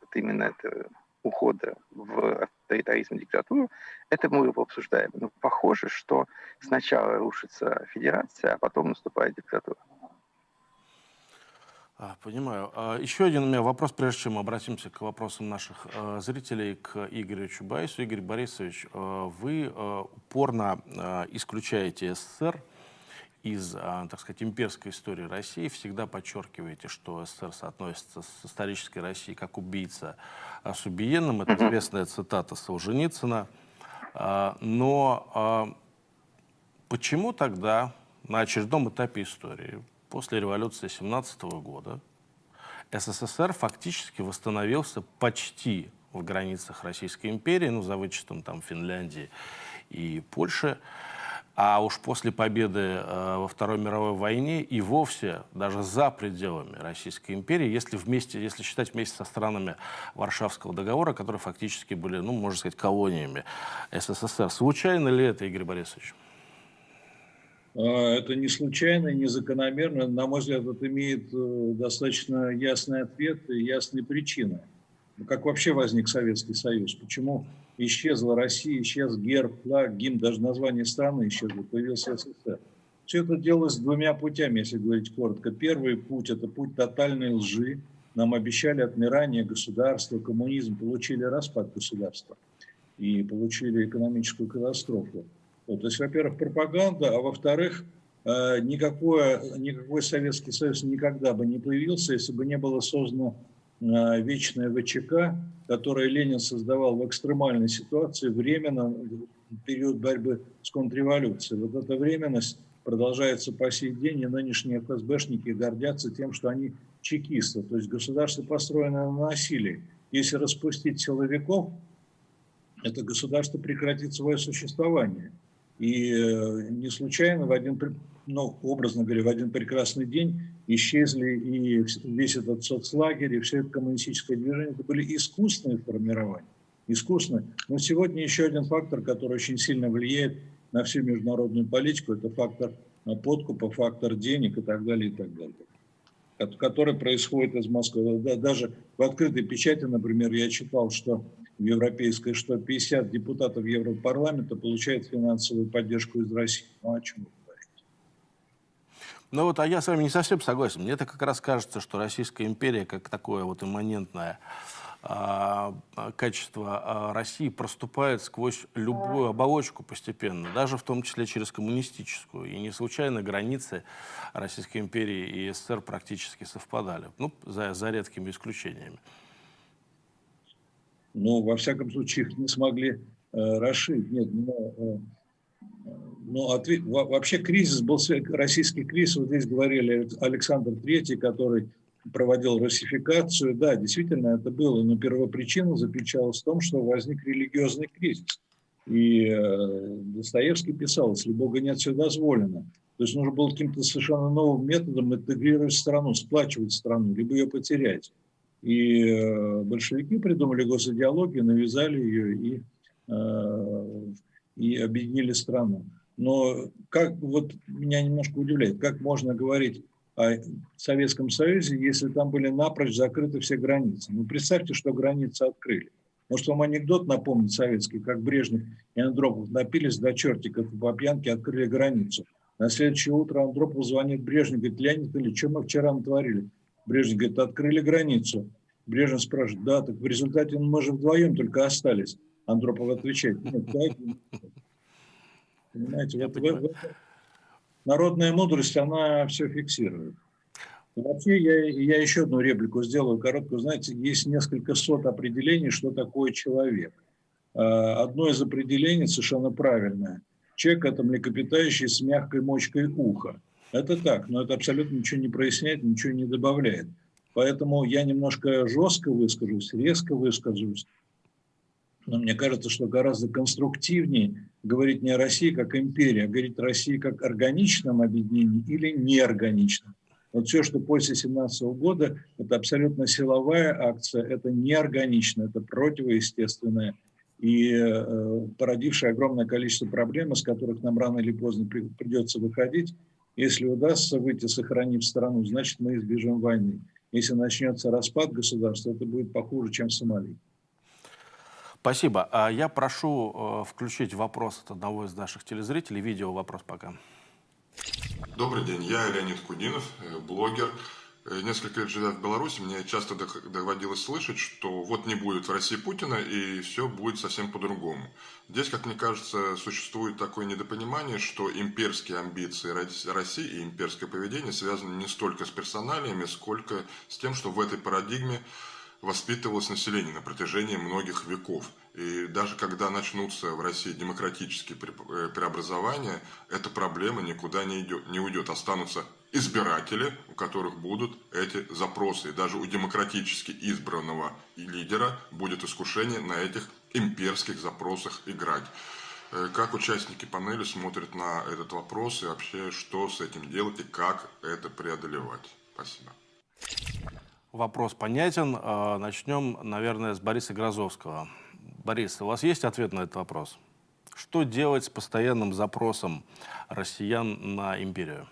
вот именно этого ухода в авторитаризм и диктатуру, это мы его обсуждаем. Но похоже, что сначала рушится федерация, а потом наступает диктатура. А, понимаю. А, еще один у меня вопрос, прежде чем мы обратимся к вопросам наших э, зрителей, к Игорю Чубайсу. Игорь Борисович, э, вы э, упорно исключаете СССР из, э, так сказать, имперской истории России. Всегда подчеркиваете, что СССР соотносится с исторической Россией как убийца э, с убиенным. Это известная цитата Солженицына. Э, но почему тогда на очередном этапе истории после революции 17 года СССР фактически восстановился почти в границах Российской империи, ну, за вычетом там Финляндии и Польши. А уж после победы э, во Второй мировой войне и вовсе даже за пределами Российской империи, если, вместе, если считать вместе со странами Варшавского договора, которые фактически были, ну, можно сказать, колониями СССР. Случайно ли это, Игорь Борисович? А, это не случайно, не закономерно. На мой взгляд, это имеет э, достаточно ясный ответ и ясные причины. Ну, как вообще возник Советский Союз? Почему исчезла Россия, исчез герб, флаг, гимн, даже название страны исчезло, появился СССР. Все это делалось двумя путями, если говорить коротко. Первый путь – это путь тотальной лжи. Нам обещали отмирание государства, коммунизм, получили распад государства и получили экономическую катастрофу. Вот, то есть, во-первых, пропаганда, а во-вторых, э, никакой, никакой Советский Союз никогда бы не появился, если бы не было создано вечное ВЧК, которое Ленин создавал в экстремальной ситуации, временно, период борьбы с контрреволюцией. Вот эта временность продолжается по сей день, и нынешние ФСБшники гордятся тем, что они чекисты. То есть государство построено на насилии. Если распустить силовиков, это государство прекратит свое существование. И э, не случайно в один, ну, образно говоря, в один прекрасный день исчезли и весь этот соцлагерь, и все это коммунистическое движение. Это были искусственные формирования. Искусственные. Но сегодня еще один фактор, который очень сильно влияет на всю международную политику, это фактор э, подкупа, фактор денег и так далее, и так далее который происходит из Москвы. Даже в открытой печати, например, я читал, что в европейской, что 50 депутатов Европарламента получают финансовую поддержку из России. Ну, о чем вы говорите? Ну вот, а я с вами не совсем согласен. Мне это как раз кажется, что Российская империя, как такое вот имманентное а, качество а, России проступает сквозь любую оболочку постепенно, даже в том числе через коммунистическую. И не случайно границы Российской империи и СССР практически совпадали, ну, за, за редкими исключениями. Ну, во всяком случае, их не смогли э, расширить. Нет, но, э, но ответ, вообще кризис был, российский кризис, вот здесь говорили Александр Третий, который проводил русификацию. Да, действительно это было, но первопричина заключалась в том, что возник религиозный кризис. И э, Достоевский писал, если Бога нет, все дозволено. То есть нужно было каким-то совершенно новым методом интегрировать страну, сплачивать страну, либо ее потерять. И э, большевики придумали госидеологию, навязали ее и, э, и объединили страну. Но как вот меня немножко удивляет, как можно говорить о Советском Союзе, если там были напрочь закрыты все границы. Ну, представьте, что границы открыли. Может, вам анекдот напомнить советский, как Брежнев и Андропов напились до чертиков по пьянке открыли границу. На следующее утро Андропов звонит Брежнев, говорит, Леонид Ильич, что мы вчера натворили? Брежнев говорит, открыли границу. Брежнев спрашивает, да, так в результате мы же вдвоем только остались. Андропов отвечает, нет, дайте. Понимаете, вот, в, народная мудрость, она все фиксирует. Вообще, я, я еще одну реплику сделаю короткую. Знаете, есть несколько сот определений, что такое человек. А, одно из определений совершенно правильное. Человек – это млекопитающий с мягкой мочкой уха. Это так, но это абсолютно ничего не проясняет, ничего не добавляет. Поэтому я немножко жестко выскажусь, резко выскажусь. Но мне кажется, что гораздо конструктивнее говорить не о России как империи, а говорить о России как органичном объединении или неорганичном. Вот все, что после 17 года, это абсолютно силовая акция, это неорганично, это противоестественное и э, породившее огромное количество проблем, из которых нам рано или поздно при, придется выходить. Если удастся выйти, сохранив страну, значит, мы избежим войны. Если начнется распад государства, это будет похуже, чем в Сомали. Спасибо. А я прошу э, включить вопрос от одного из наших телезрителей. Видео вопрос пока. Добрый день, я Леонид Кудинов, э, блогер. Э, несколько лет живя в Беларуси, мне часто доводилось слышать, что вот не будет в России Путина, и все будет совсем по-другому. Здесь, как мне кажется, существует такое недопонимание, что имперские амбиции России и имперское поведение связаны не столько с персоналиями, сколько с тем, что в этой парадигме воспитывалось население на протяжении многих веков. И даже когда начнутся в России демократические э, преобразования, эта проблема никуда не, идет, не уйдет. Останутся избиратели, у которых будут эти запросы. И даже у демократически избранного лидера будет искушение на этих имперских запросах играть. Э, как участники панели смотрят на этот вопрос и вообще что с этим делать и как это преодолевать? Спасибо. Вопрос понятен. А, начнем, наверное, с Бориса Грозовского. Борис, у вас есть ответ на этот вопрос? Что делать с постоянным запросом россиян на империю?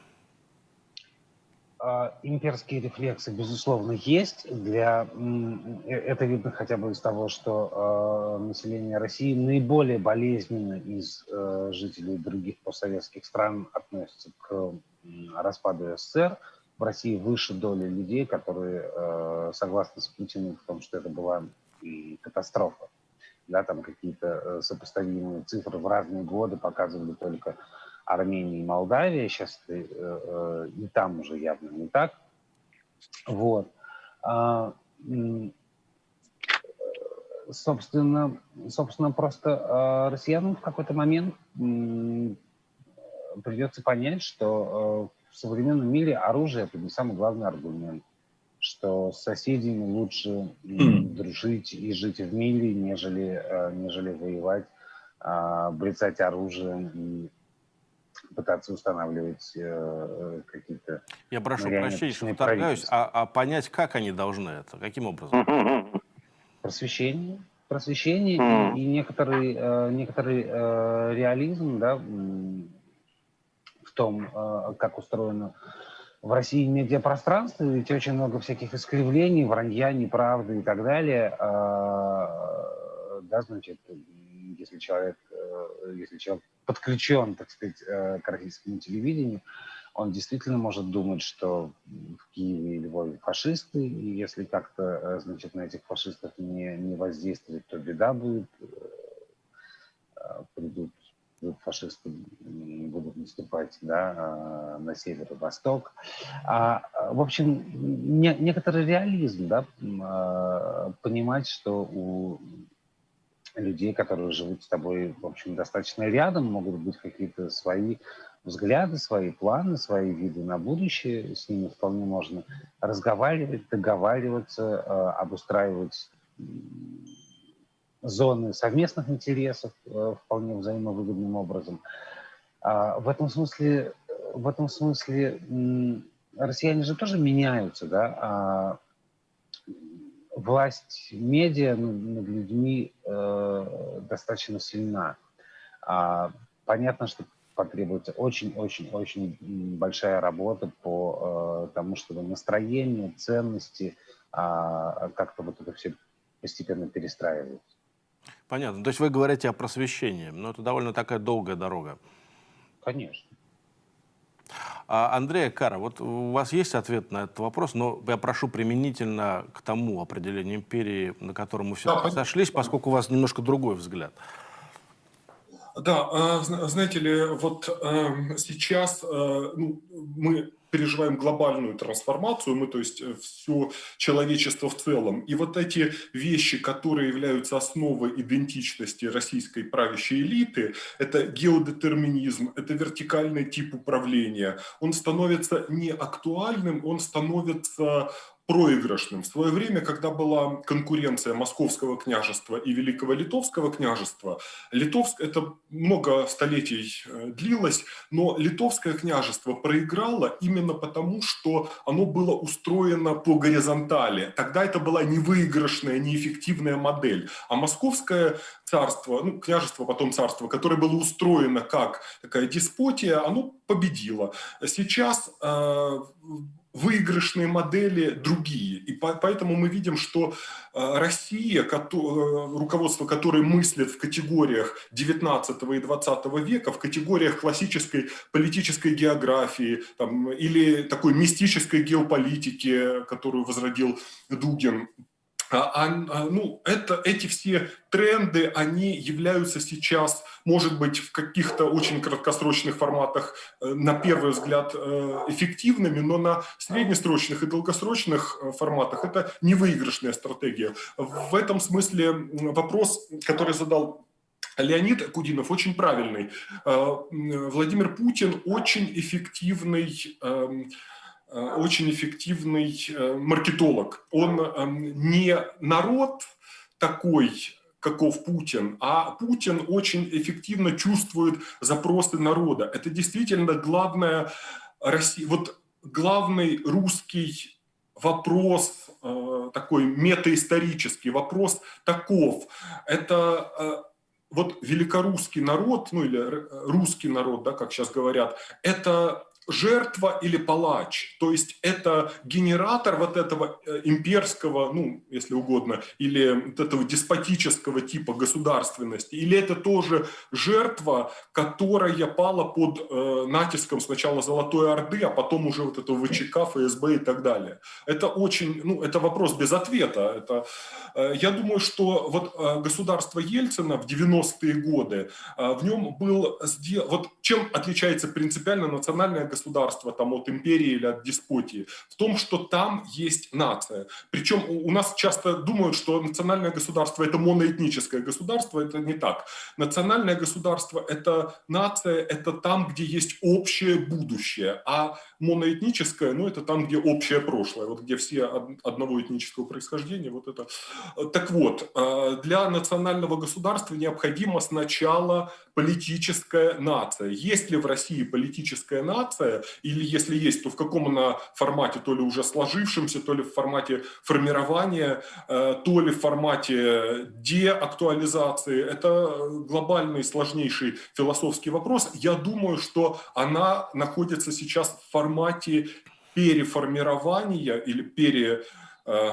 А, имперские рефлексы, безусловно, есть. Для... Э, это видно хотя бы из того, что э, население России наиболее болезненно из э, жителей других постсоветских стран относится к распаду СССР в России выше доля людей, которые э, согласны с Путиным в том, что это была и катастрофа. Да, там какие-то э, сопоставимые цифры в разные годы показывали только Армения и Молдавия. Сейчас э, э, и там уже явно не так. Вот. А, собственно, собственно, просто россиянам в какой-то момент придется понять, что в современном мире оружие это не самый главный аргумент, что с соседями лучше дружить и жить в мире, нежели, э, нежели воевать, э, брецать оружием и пытаться устанавливать э, какие-то... Я прошу прощения, что вторгаюсь, а, а понять, как они должны это, каким образом? Просвещение. Просвещение и, и некоторый, э, некоторый э, реализм, да, том, э, как устроено в России медиапространство, ведь очень много всяких искривлений, вранья, неправды и так далее. А, да, значит, если человек, э, если человек подключен, так сказать, э, к российскому телевидению, Он действительно может думать, что в Киеве и Львове фашисты, и если как-то, значит, на этих фашистов не, не воздействовать, то беда будет, придут фашисты будут наступать да, на север и восток. А, в общем, не, некоторый реализм, да, понимать, что у людей, которые живут с тобой, в общем, достаточно рядом, могут быть какие-то свои взгляды, свои планы, свои виды на будущее. С ними вполне можно разговаривать, договариваться, э, обустраивать зоны совместных интересов э, вполне взаимовыгодным образом. А в этом смысле, в этом смысле россияне же тоже меняются, да, а власть медиа над людьми э, достаточно сильна. А, понятно, что потребуется очень-очень-очень большая работа по э, тому, чтобы настроение, ценности, как-то вот это все постепенно перестраивать. Понятно. То есть вы говорите о просвещении, но это довольно такая долгая дорога. Конечно. А, Андрей Кара, вот у вас есть ответ на этот вопрос, но я прошу применительно к тому определению империи, на котором мы все да, сошлись, поскольку у вас немножко другой взгляд. Да, а, знаете ли, вот эм, сейчас э, ну, мы переживаем глобальную трансформацию, мы, то есть, э, все человечество в целом. И вот эти вещи, которые являются основой идентичности российской правящей элиты, это геодетерминизм, это вертикальный тип управления, он становится не актуальным, он становится проигрышным. В свое время, когда была конкуренция Московского княжества и Великого Литовского княжества, Литовск, это много столетий э, длилось, но Литовское княжество проиграло именно потому, что оно было устроено по горизонтали. Тогда это была невыигрышная, неэффективная модель. А Московское царство, ну, княжество, потом царство, которое было устроено как такая деспотия, оно победило. Сейчас э, выигрышные модели другие. И поэтому мы видим, что э, Россия, э, руководство которой мыслит в категориях 19 и 20 века, в категориях классической политической географии там, или такой мистической геополитики, которую возродил Дугин, ну, это, эти все тренды, они являются сейчас, может быть, в каких-то очень краткосрочных форматах, э, на первый взгляд, э, эффективными, но на среднесрочных и долгосрочных э, форматах это невыигрышная стратегия. В этом смысле вопрос, который задал Леонид Кудинов очень правильный. Владимир Путин очень эффективный эм, очень эффективный э, маркетолог. Он эм, не народ такой, каков Путин, а Путин очень эффективно чувствует запросы народа. Это действительно главное Россия, вот главный русский вопрос, э, такой метаисторический вопрос таков. Это вот великорусский народ, ну или русский народ, да, как сейчас говорят, это жертва или палач. То есть это генератор вот этого э, имперского, ну, если угодно, или вот этого деспотического типа государственности. Или это тоже жертва, которая пала под э, натиском сначала Золотой Орды, а потом уже вот этого ВЧК, ФСБ и так далее. Это очень, ну, это вопрос без ответа. Это, э, я думаю, что вот э, государство Ельцина в 90-е годы, э, в нем был сделан, вот чем отличается принципиально национальное государство государства там, от империи или от деспотии, в том, что там есть нация. Причем у нас часто думают, что национальное государство – это моноэтническое государство, это не так. Национальное государство – это нация, это там, где есть общее будущее, а моноэтническое, ну, это там, где общее прошлое, вот где все одного этнического происхождения, вот это. Так вот, э, для национального государства необходимо сначала политическая нация. Есть ли в России политическая нация, или если есть, то в каком она формате, то ли уже сложившемся, то ли в формате формирования, э, то ли в формате деактуализации. Это глобальный, сложнейший философский вопрос. Я думаю, что она находится сейчас в формате переформирования или пере э,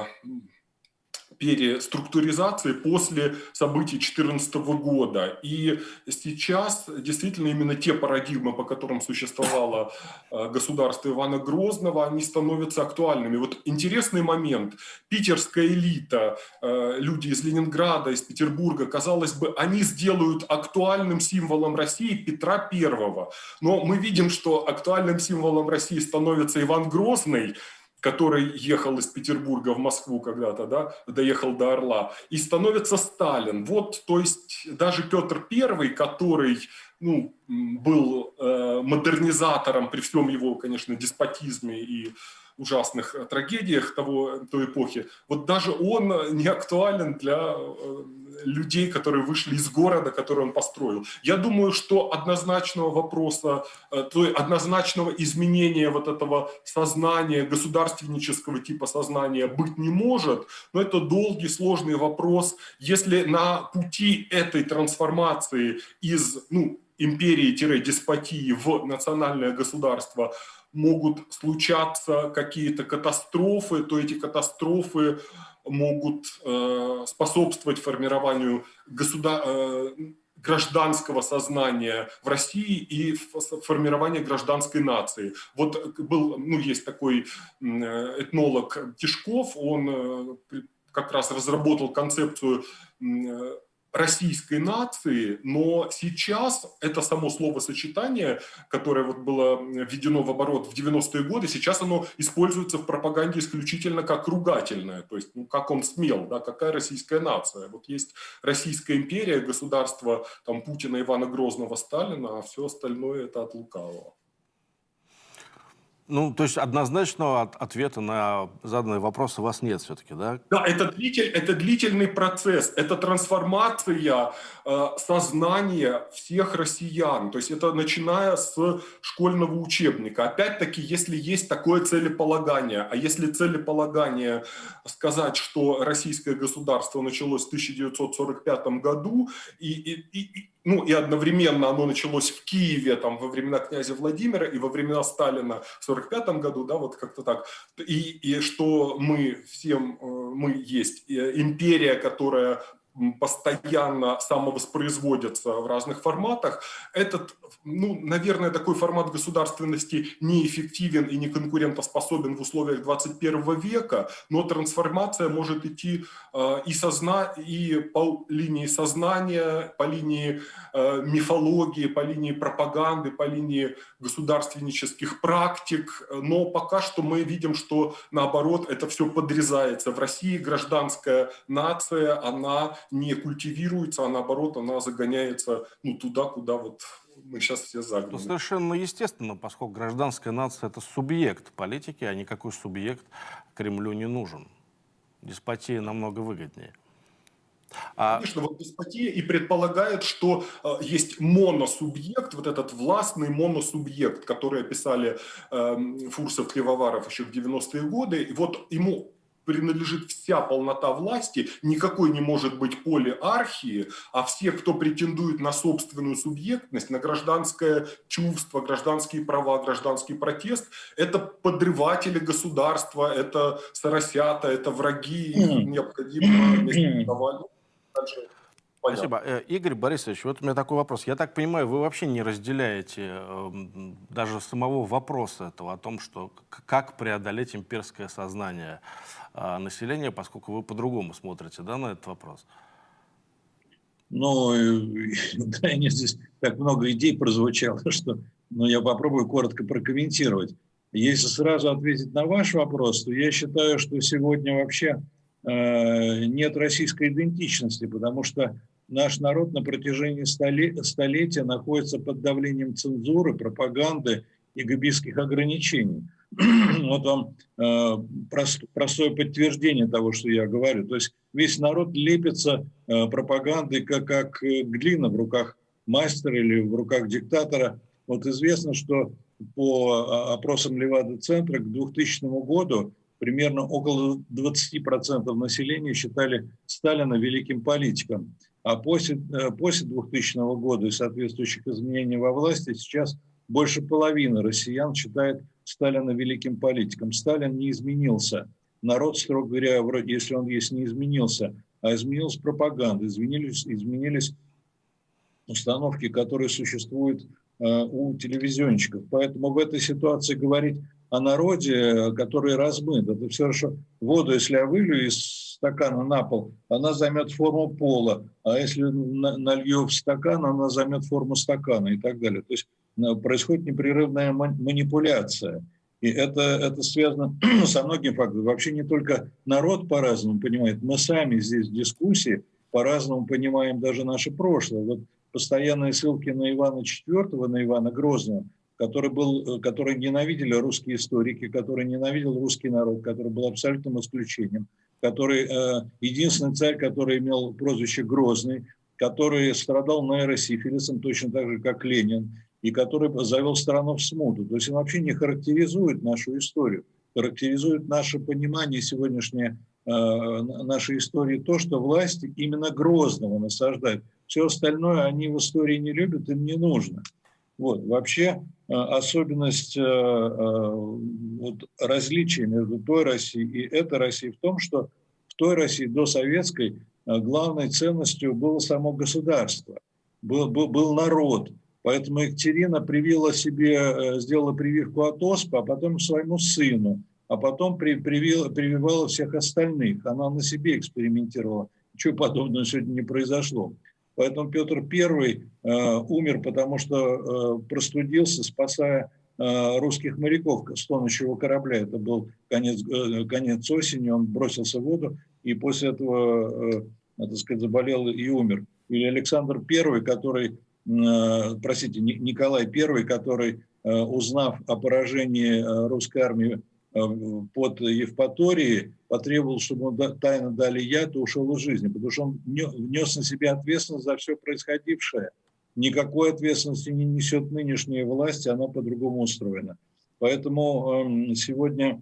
переструктуризации после событий 2014 года. И сейчас действительно именно те парадигмы, по которым существовало э, государство Ивана Грозного, они становятся актуальными. Вот интересный момент. Питерская элита, э, люди из Ленинграда, из Петербурга, казалось бы, они сделают актуальным символом России Петра Первого. Но мы видим, что актуальным символом России становится Иван Грозный, который ехал из Петербурга в Москву когда-то, да, доехал до Орла, и становится Сталин. Вот, то есть даже Петр I, который ну, был э, модернизатором при всем его, конечно, деспотизме и ужасных трагедиях того, той эпохи, вот даже он не актуален для э, людей, которые вышли из города, который он построил. Я думаю, что однозначного вопроса, э, то однозначного изменения вот этого сознания, государственнического типа сознания быть не может, но это долгий, сложный вопрос. Если на пути этой трансформации из ну, империи-деспотии в национальное государство могут случаться какие-то катастрофы, то эти катастрофы могут э, способствовать формированию государ... Э, гражданского сознания в России и формирования гражданской нации. Вот был, ну, есть такой этнолог Тишков, он как раз разработал концепцию российской нации, но сейчас это само словосочетание, которое вот было введено в оборот в 90-е годы, сейчас оно используется в пропаганде исключительно как ругательное, то есть ну, как он смел, да, какая российская нация. Вот есть Российская империя, государство там, Путина, Ивана Грозного, Сталина, а все остальное это от лукавого. Ну, то есть однозначного ответа на заданные вопросы у вас нет все-таки, да? Да, это, длитель, это длительный процесс, это трансформация э, сознания всех россиян. То есть это начиная с школьного учебника. Опять-таки, если есть такое целеполагание, а если целеполагание сказать, что российское государство началось в 1945 году, и, и, и, ну и одновременно оно началось в Киеве там во времена князя Владимира и во времена Сталина в 45 году, да, вот как-то так. И, и что мы всем, э, мы есть э, империя, которая постоянно самовоспроизводятся в разных форматах, этот, ну, наверное, такой формат государственности неэффективен и не конкурентоспособен в условиях 21 века, но трансформация может идти э, и, созна... и по линии сознания, по линии э, мифологии, по линии пропаганды, по линии государственнических практик, но пока что мы видим, что наоборот это все подрезается. В России гражданская нация, она не культивируется, а наоборот она загоняется ну, туда, куда вот мы сейчас все загнаны. Ну, совершенно естественно, поскольку гражданская нация – это субъект политики, а никакой субъект Кремлю не нужен. Деспотия намного выгоднее. А... Конечно, вот деспотия и предполагает, что э, есть моносубъект, вот этот властный моносубъект, который описали э, Фурсов, Кривоваров еще в 90-е годы. И вот ему принадлежит вся полнота власти, никакой не может быть полиархии, а все, кто претендует на собственную субъектность, на гражданское чувство, гражданские права, гражданский протест, это подрыватели государства, это соросята, это враги, их необходимо Спасибо. Э, Игорь Борисович, вот у меня такой вопрос. Я так понимаю, вы вообще не разделяете э, даже самого вопроса этого, о том, что как преодолеть имперское сознание населения, поскольку вы по-другому смотрите да, на этот вопрос. Ну, нет, здесь так много идей прозвучало, что ну, я попробую коротко прокомментировать. Если сразу ответить на ваш вопрос, то я считаю, что сегодня вообще э, нет российской идентичности, потому что наш народ на протяжении столетия находится под давлением цензуры, пропаганды и габийских ограничений. Вот вам э, простое подтверждение того, что я говорю. То есть весь народ лепится э, пропагандой, как, как глина в руках мастера или в руках диктатора. Вот известно, что по опросам Левада-центра к 2000 году примерно около 20% населения считали Сталина великим политиком. А после, э, после 2000 года и соответствующих изменений во власти сейчас больше половины россиян считает Сталина великим политиком. Сталин не изменился. народ, строго говоря, вроде, если он есть, не изменился, а изменилась пропаганда, изменились, изменились установки, которые существуют э, у телевизионщиков. Поэтому в этой ситуации говорить о народе, который размыт, это все хорошо. Воду, если я вылью из стакана на пол, она займет форму пола, а если налью в стакан, она займет форму стакана и так далее. То есть происходит непрерывная манипуляция. И это, это связано со многими факторами. Вообще не только народ по-разному понимает, мы сами здесь в дискуссии по-разному понимаем даже наше прошлое. Вот постоянные ссылки на Ивана IV, на Ивана Грозного, который, был, который ненавидели русские историки, который ненавидел русский народ, который был абсолютным исключением, который э, единственный царь, который имел прозвище Грозный, который страдал нейросифилисом точно так же, как Ленин, и который завел страну в смуту. То есть он вообще не характеризует нашу историю, характеризует наше понимание сегодняшнее э, нашей истории то, что власти именно Грозного насаждают. Все остальное они в истории не любят, им не нужно. Вот. Вообще э, особенность э, вот, различия между той Россией и этой Россией в том, что в той России до советской главной ценностью было само государство, был, был, был народ. Поэтому Екатерина привила себе, сделала прививку от оспы, а потом своему сыну, а потом при, привила, прививала всех остальных. Она на себе экспериментировала. Ничего подобного сегодня не произошло. Поэтому Петр I э, умер, потому что э, простудился, спасая э, русских моряков с тонущего корабля. Это был конец, конец осени, он бросился в воду, и после этого, так сказать, заболел и умер. Или Александр I, который, простите, Николай I, который, узнав о поражении русской армии Э, под Евпаторией, потребовал, чтобы ему тайно дали яд и ушел из жизни, потому что он внес на себя ответственность за все происходившее. Никакой ответственности не несет нынешняя власть, она по-другому устроена. Поэтому эм, сегодня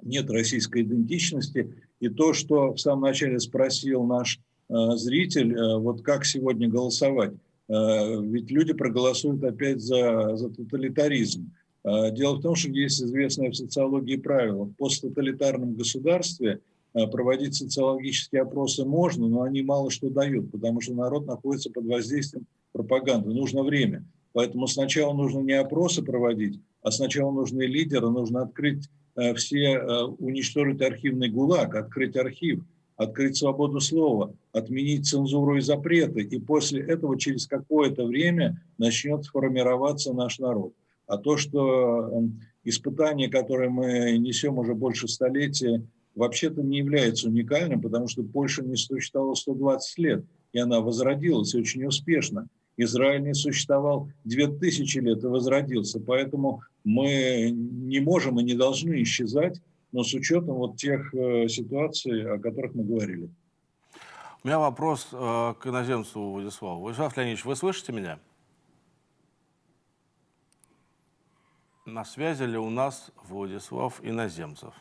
нет российской идентичности. И то, что в самом начале спросил наш э, зритель, э, вот как сегодня голосовать, ведь люди проголосуют опять за, за тоталитаризм. А, дело в том, что есть известное в социологии правило. В посттоталитарном государстве а, проводить социологические опросы можно, но они мало что дают, потому что народ находится под воздействием пропаганды. Нужно время. Поэтому сначала нужно не опросы проводить, а сначала нужны лидеры, нужно открыть все, уничтожить архивный гулаг, открыть архив, открыть свободу слова, отменить цензуру и запреты. И после этого через какое-то время начнет формироваться наш народ. А то, что эм, испытание, которое мы несем уже больше столетия, вообще-то не является уникальным, потому что Польша не существовала 120 лет, и она возродилась очень успешно. Израиль не существовал 2000 лет и возродился, поэтому мы не можем и не должны исчезать, но с учетом вот тех э, ситуаций, о которых мы говорили. У меня вопрос э, к иноземцу Владиславу. Владислав Леонидович, вы слышите меня? На связи ли у нас Владислав Иноземцев?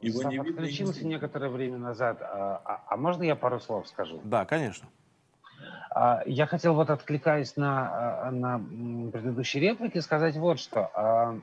Его не видно, отключился некоторое время назад. А, а, а можно я пару слов скажу? Да, конечно. А, я хотел вот откликаясь на, а, на предыдущие реплики сказать вот что. А,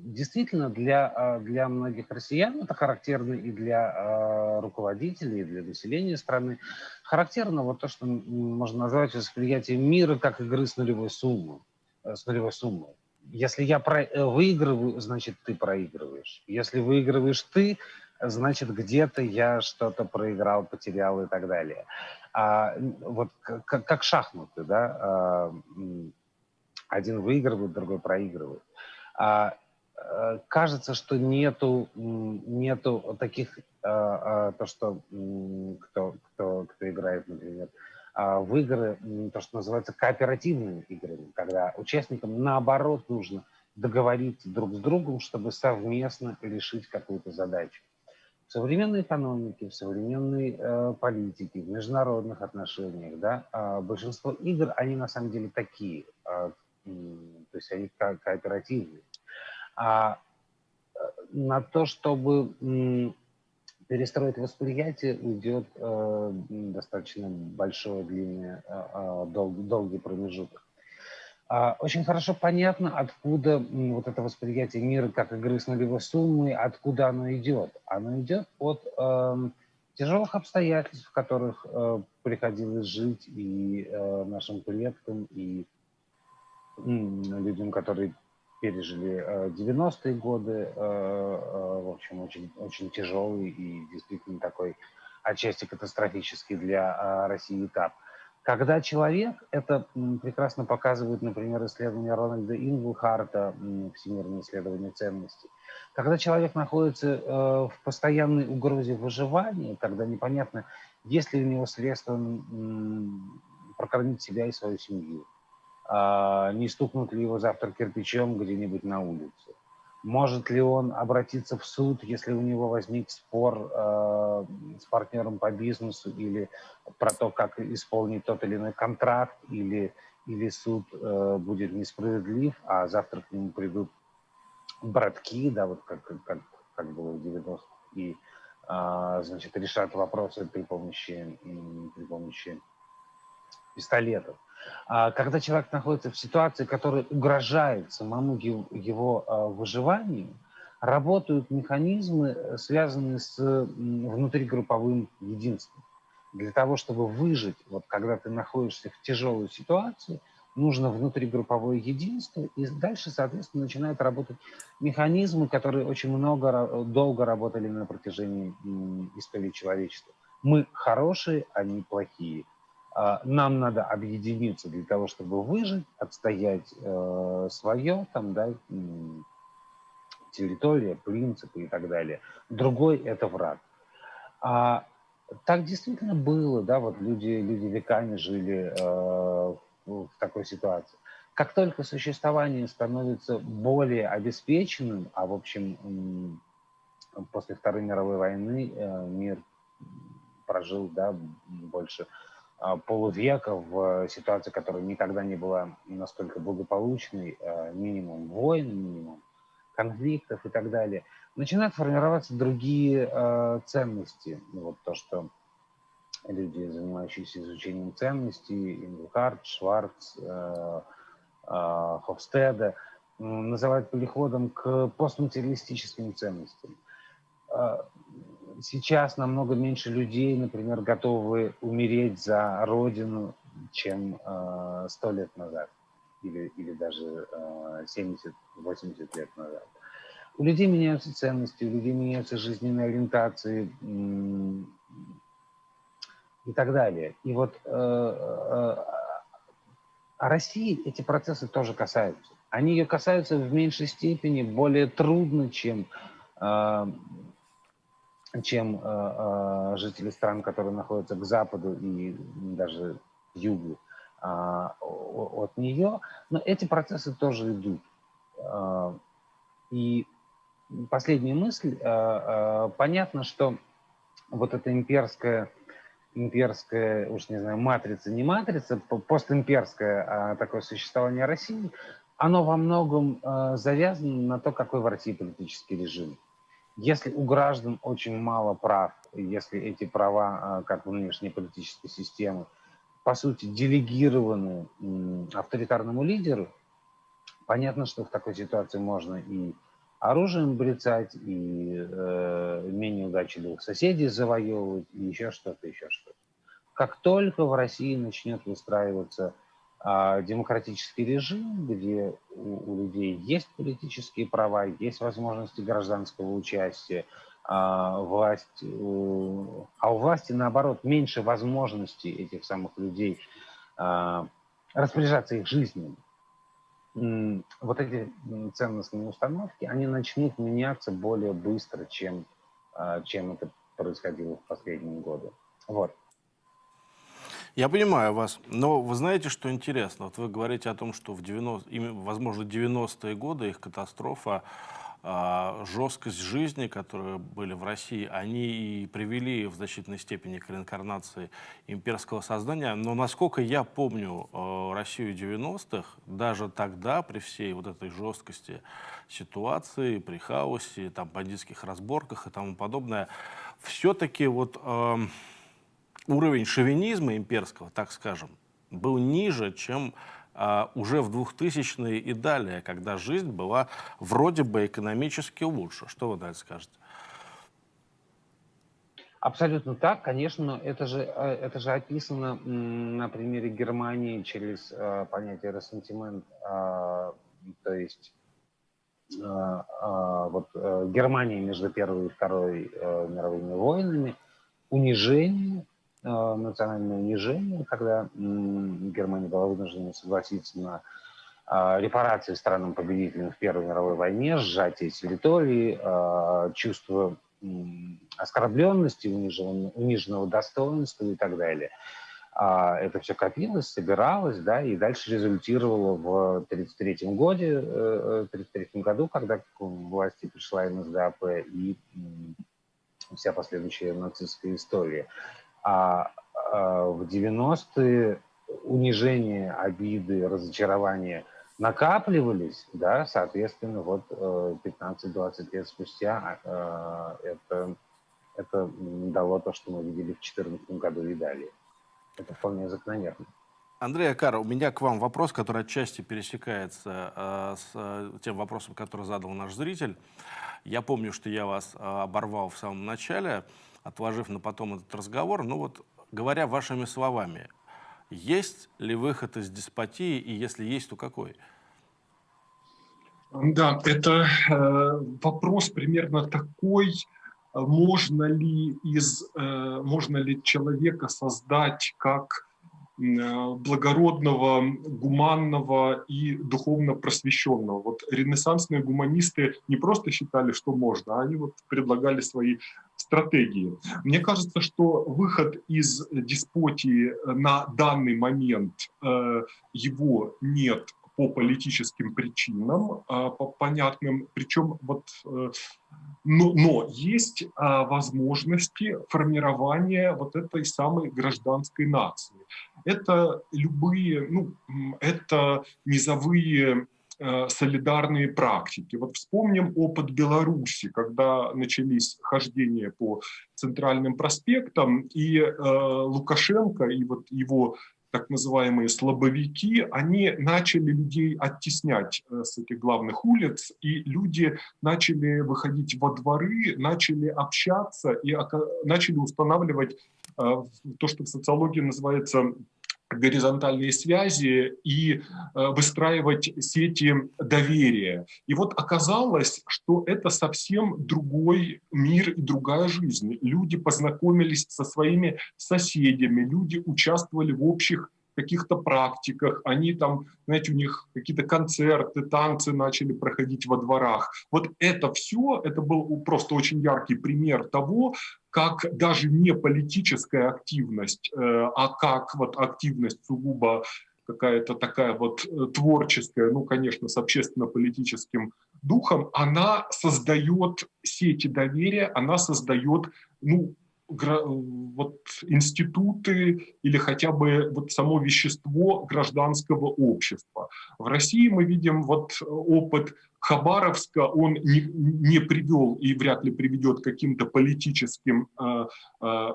действительно, для, для многих россиян это характерно и для руководителей, и для населения страны характерно вот то, что можно назвать восприятием мира как игры с нулевой суммой. Э, с нулевой суммой. Если я про э, выигрываю, значит, ты проигрываешь. Если выигрываешь ты, значит, где-то я что-то проиграл, потерял и так далее. А, вот как, как шахматы, да, а, один выигрывает, другой проигрывает. А, Э, кажется, что нету, нету таких, э, э, то, что кто, кто, кто играет, например, в игры, то, что называется кооперативными играми, когда участникам наоборот нужно договориться друг с другом, чтобы совместно решить какую-то задачу. В современной экономике, в современной э, политике, в международных отношениях, да, э, большинство игр, они на самом деле такие, э, то есть они ко кооперативные. А э, на то, чтобы перестроить восприятие, уйдет э, достаточно большой, длинный, э, дол, долгий промежуток. А, Очень хорошо понятно, откуда вот это восприятие мира как игры с нулевой суммой, откуда оно идет. Оно идет от эм, тяжелых обстоятельств, в которых э, приходилось жить и э, нашим предкам, и м, людям, которые пережили э, 90-е годы, э, э, в общем, очень, очень тяжелый и действительно такой отчасти катастрофический для э, России этап. Когда человек, это прекрасно показывает, например, исследование Рональда Инглхарта, м, всемирное исследование ценностей, когда человек находится э, в постоянной угрозе выживания, когда непонятно, есть ли у него средства прокормить себя и свою семью, а, не стукнут ли его завтра кирпичом где-нибудь на улице, может ли он обратиться в суд, если у него возник спор э, с партнером по бизнесу или про то, как исполнить тот или иной контракт, или, или суд э, будет несправедлив, а завтра к нему придут братки, да, вот как, как, как было в 90-х, и, а, значит, решат вопросы при помощи, при помощи пистолетов. А Когда человек находится в ситуации, которая угрожает самому его а, выживанию, работают механизмы, э, связанные с внутригрупповым единством. Для того, чтобы выжить, вот когда ты находишься в тяжелой ситуации, нужно внутригрупповое единство, и дальше, соответственно, начинают работать механизмы, которые очень много, долго работали на протяжении истории человечества. Мы хорошие, они плохие. А, Нам надо объединиться для того, чтобы выжить, отстоять э, свое, там, да, территория, принципы и так далее. Другой – это враг. А так действительно было, да, вот люди, люди веками жили э, в такой ситуации. Как только существование становится более обеспеченным, а в общем после Второй мировой войны э, мир прожил, да, больше полувека в ситуации, которая никогда не была настолько благополучной, э, минимум войн, минимум конфликтов и так далее, начинают формироваться другие э, ценности. Ну, Вот то, что люди, занимающиеся изучением ценностей, Ингухард, Шварц, э, э, Хофстеда, называют переходом к постматериалистическим ценностям. Э, Сейчас намного меньше людей, например, готовы умереть за родину, чем э, сто лет назад или, или даже э, 70-80 лет назад. У людей меняются ценности, у людей меняются жизненные ориентации и так далее. И вот э, э, а России эти процессы тоже касаются. Они ее касаются в меньшей степени, более трудно, чем, э, чем э, э, жители стран, которые находятся к западу и даже к югу а, от нее. Но эти процессы тоже идут. А, И последняя мысль. а, Понятно, что вот эта имперская, имперская, уж не знаю, матрица, не матрица, по- постимперское а, такое существование России, оно во многом завязано на то, какой в России политический режим. Если у граждан очень мало прав, если эти права, а, как внешней политической системы, по сути, делегированы авторитарному лидеру, понятно, что в такой ситуации можно и оружием брецать, и э, менее удачливых соседей завоевывать, и еще что-то, еще что-то. Как только в России начнет выстраиваться демократический режим, где у, у людей есть политические права, есть возможности гражданского участия, а, власть, а у власти, наоборот, меньше возможностей этих самых людей а, распоряжаться их жизнью. Вот эти ценностные установки, они начнут меняться более быстро, чем, а, чем это происходило в последние годы. Вот. Я понимаю вас, но вы знаете, что интересно? Вот вы говорите о том, что в 90, ими- возможно, 90-е годы их катастрофа, а, жесткость жизни, которые были в России, они и привели в значительной степени к реинкарнации имперского сознания. Но насколько я помню э, Россию 90-х, даже тогда, при всей вот этой жесткости ситуации, при хаосе, там, бандитских разборках и тому подобное, все-таки вот... эм, уровень шовинизма имперского, так скажем, был ниже, чем а, уже в 2000-е и далее, когда жизнь была вроде бы экономически лучше. Что вы это скажете? Абсолютно так, конечно, но это же, э, это же описано на примере Германии через э, понятие ресентимент, э, то есть э, э, вот э, Германия между Первой и Второй э, мировыми войнами, унижение, национальное унижение, когда э, Германия была вынуждена согласиться на э, репарации странам-победителям в Первой мировой войне, сжатие территории, э, чувство оскорбленности, униженного, достоинства и так далее. А это все копилось, собиралось, да, и дальше результировало в 1933 годе, 33 э, году, когда к власти пришла НСДАП и вся последующая нацистская история. А, а в 90-е унижение, обиды, разочарование – накапливались, да, соответственно, вот 15-20 э, лет спустя э, это, это дало то, что мы видели в 2014 году и далее. Это вполне закономерно. Андрей Акар, у меня к вам вопрос, который отчасти пересекается э, с э, тем вопросом, который задал наш зритель. Я помню, что я вас э, оборвал в самом начале, отложив на потом этот разговор. Ну вот, говоря вашими словами, есть ли выход из деспотии, и если есть, то какой? Да, это э, вопрос примерно такой, можно ли, из, э, можно ли человека создать как благородного, гуманного и духовно просвещенного. Вот ренессансные гуманисты не просто считали, что можно, а они вот предлагали свои стратегии. Мне кажется, что выход из деспотии на данный момент э, его нет по политическим причинам, а, по понятным, причем вот, э, но, но есть а, возможности формирования вот этой самой гражданской нации. Это любые, ну, это низовые э, солидарные практики. Вот вспомним опыт Беларуси, когда начались хождения по центральным проспектам, и э, Лукашенко и вот его так называемые слабовики, они начали людей оттеснять э, с этих главных улиц, и люди начали выходить во дворы, начали общаться и начали устанавливать э, то, что в социологии называется горизонтальные связи и э, выстраивать сети доверия. И вот оказалось, что это совсем другой мир и другая жизнь. Люди познакомились со своими соседями, люди участвовали в общих каких-то практиках, они там, знаете, у них какие-то концерты, танцы начали проходить во дворах. Вот это все, это был просто очень яркий пример того, как даже не политическая активность, э, а как вот активность сугубо какая-то такая вот э, творческая, ну, конечно, с общественно-политическим духом, она создает сети доверия, она создает, ну, вот институты или хотя бы вот само вещество гражданского общества. В России мы видим вот опыт Хабаровска, он не, не привел и вряд ли приведет к каким-то политическим э, э,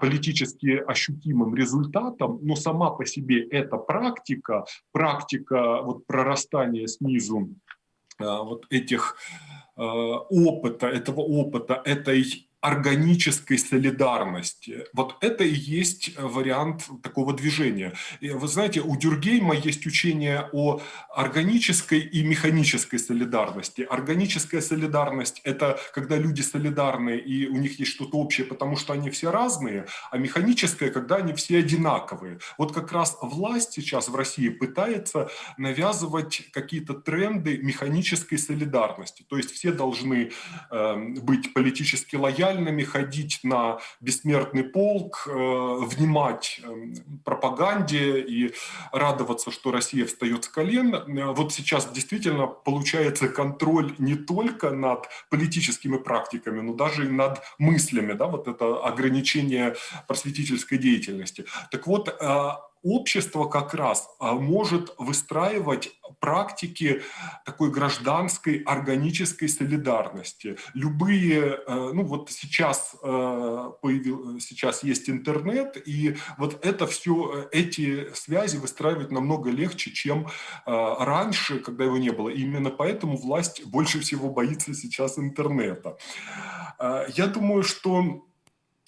политически ощутимым результатом, но сама по себе эта практика, практика вот прорастания снизу э, вот этих э, опыта, этого опыта, этой органической солидарности. Вот это и есть вариант такого движения. И вы знаете, у Дюргейма есть учение о органической и механической солидарности. Органическая солидарность – это когда люди солидарны и у них есть что-то общее, потому что они все разные, а механическая – когда они все одинаковые. Вот как раз власть сейчас в России пытается навязывать какие-то тренды механической солидарности. То есть все должны э, быть политически лояльны, лояльными, ходить на бессмертный полк, э, внимать эм, пропаганде и радоваться, что Россия встает с колен. Э, вот сейчас действительно получается контроль не только над политическими практиками, но даже и над мыслями, да, вот это ограничение просветительской деятельности. Так вот, э, общество как раз может выстраивать практики такой гражданской органической солидарности. Любые, ну вот сейчас, появил, сейчас есть интернет, и вот это все, эти связи выстраивать намного легче, чем раньше, когда его не было. И именно поэтому власть больше всего боится сейчас интернета. Я думаю, что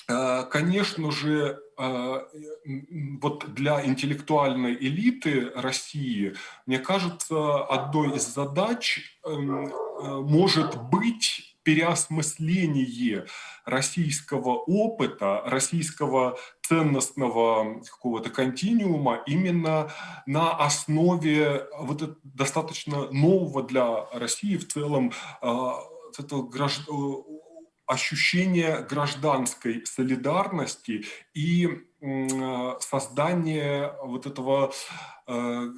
Э, конечно же, э, вот для интеллектуальной элиты России, мне кажется, одной из задач эм, э, может быть переосмысление российского опыта, российского ценностного какого-то континуума именно на основе вот достаточно нового для России в целом этого граждан ощущение гражданской солидарности и создание вот этого э,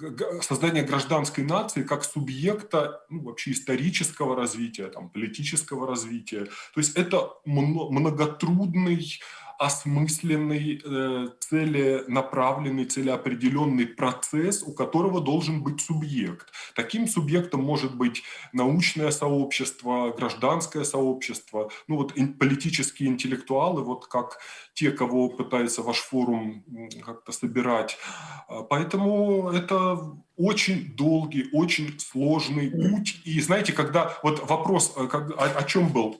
создание гражданской нации как субъекта ну, вообще исторического развития, там, политического развития. То есть это многотрудный осмысленный, э, целенаправленный, целеопределенный процесс, у которого должен быть субъект. Таким субъектом может быть научное сообщество, гражданское сообщество, ну вот политические интеллектуалы, вот как те, кого пытается ваш форум как-то собирать. А, поэтому это очень долгий, очень сложный путь. И знаете, когда вот вопрос, э, о, о чем был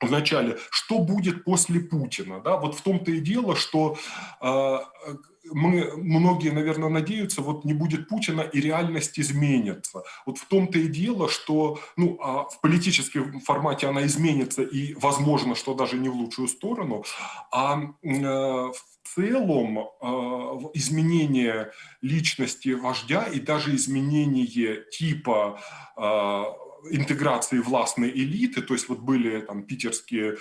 вначале, что будет после Путина. Да? Вот в том-то и дело, что э, мы, многие, наверное, надеются, вот не будет Путина и реальность изменится. Вот в том-то и дело, что ну, а в политическом формате она изменится и, возможно, что даже не в лучшую сторону, а э, в целом э, изменение личности вождя и даже изменение типа э, интеграции властной элиты, то есть вот были там питерские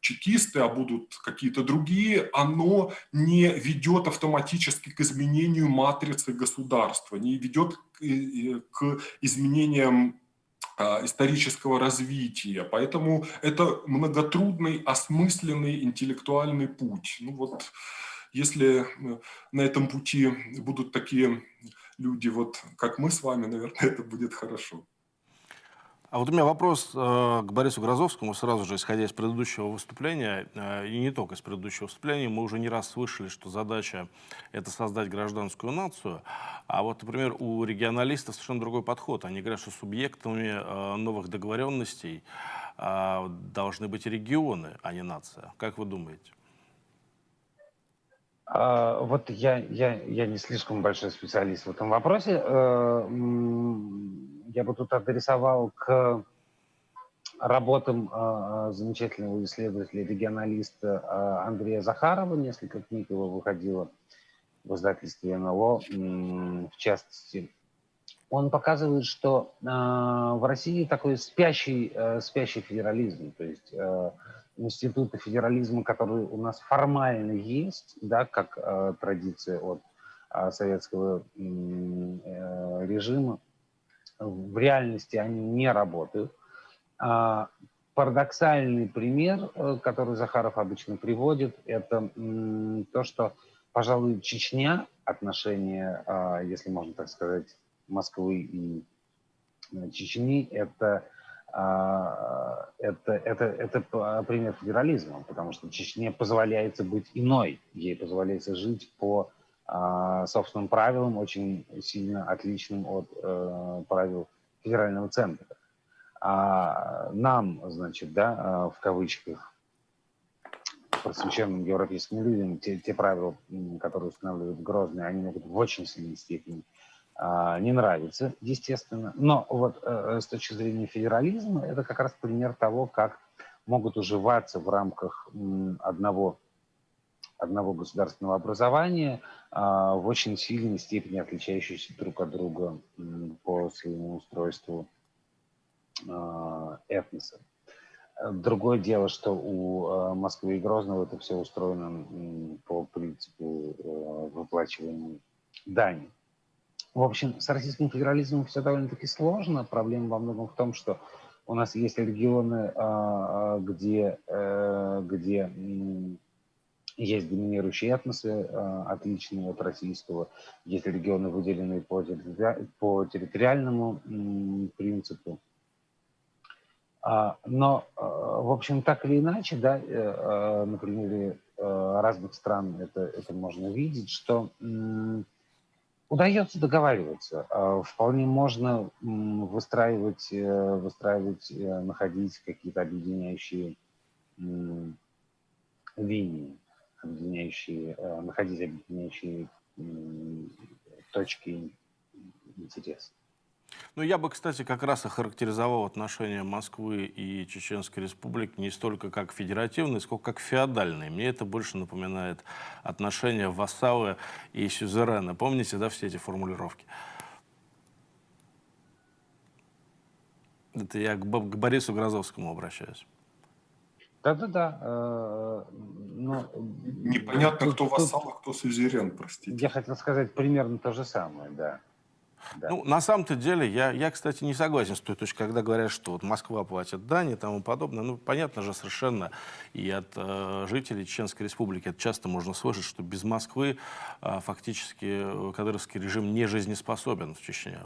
чекисты, а будут какие-то другие, оно не ведет автоматически к изменению матрицы государства, не ведет к изменениям а, исторического развития. Поэтому это многотрудный, осмысленный интеллектуальный путь. Ну вот, если э, на этом пути будут такие люди, вот как мы с вами, наверное, это будет хорошо. А вот у меня вопрос э, к Борису Грозовскому, сразу же исходя из предыдущего выступления, э, и не только из предыдущего выступления, мы уже не раз слышали, что задача — это создать гражданскую нацию, а вот, например, у регионалистов совершенно другой подход. Они говорят, что субъектами э, новых договоренностей э, должны быть регионы, а не нация. Как вы думаете? А, вот я, я, я не слишком большой специалист в этом вопросе. Э, я бы тут адресовал к работам э, замечательного исследователя, регионалиста э, Андрея Захарова. Несколько книг его выходило в издательстве НЛО, в частности. Он показывает, что э, в России такой спящий, э, спящий федерализм, то есть э, институты федерализма, которые у нас формально есть, да, как э, традиция от э, советского э, режима, в реальности они не работают. А, парадоксальный пример, э, который Захаров обычно приводит, это то, что, пожалуй, Чечня, отношения, а, если можно так сказать, Москвы и э, Чечни, это, это, это, это пример федерализма, потому что Чечне позволяется быть иной, ей позволяется жить по а, собственным правилам, очень сильно отличным от э, правил федерального центра. А нам, значит, да, а, в кавычках, просвещенным европейским людям, те, те правила, которые устанавливают Грозные, они могут в очень сильной степени а, не нравиться, естественно. Но вот э, с точки зрения федерализма, это как раз пример того, как могут уживаться в рамках одного одного государственного образования а, в очень сильной степени отличающиеся друг от друга по своему устройству а, этноса. Другое дело, что у а, Москвы и Грозного это все устроено по принципу выплачивания дани. В общем, с российским федерализмом все довольно-таки сложно. Проблема во многом в том, что у нас есть регионы, где, э, где есть доминирующие этносы, э, отличные от российского, есть регионы, выделенные по, по территориальному принципу. А, но, э, в общем, так или иначе, да, э, на примере разных стран это, это можно видеть, что удается договариваться. Вполне можно выстраивать, выстраивать находить какие-то объединяющие линии объединяющие, э, находить объединяющие точки интереса. Ну, я бы, кстати, как раз охарактеризовал отношения Москвы и Чеченской Республики не столько как федеративные, сколько как феодальные. Мне это больше напоминает отношения вассала и сюзерена. Помните, да, все эти формулировки? Это я к, к Борису Грозовскому обращаюсь. Да-да-да. Э, но... Непонятно, кто вассал, а кто сюзерен, простите. Я хотел сказать примерно то же самое, да. Да. Ну, на самом-то деле, я, я, кстати, не согласен с той точкой, когда говорят, что вот Москва платит дань и тому подобное. Ну, понятно же совершенно, и от э, жителей Чеченской Республики это часто можно слышать, что без Москвы э, фактически кадыровский режим не жизнеспособен в Чечне.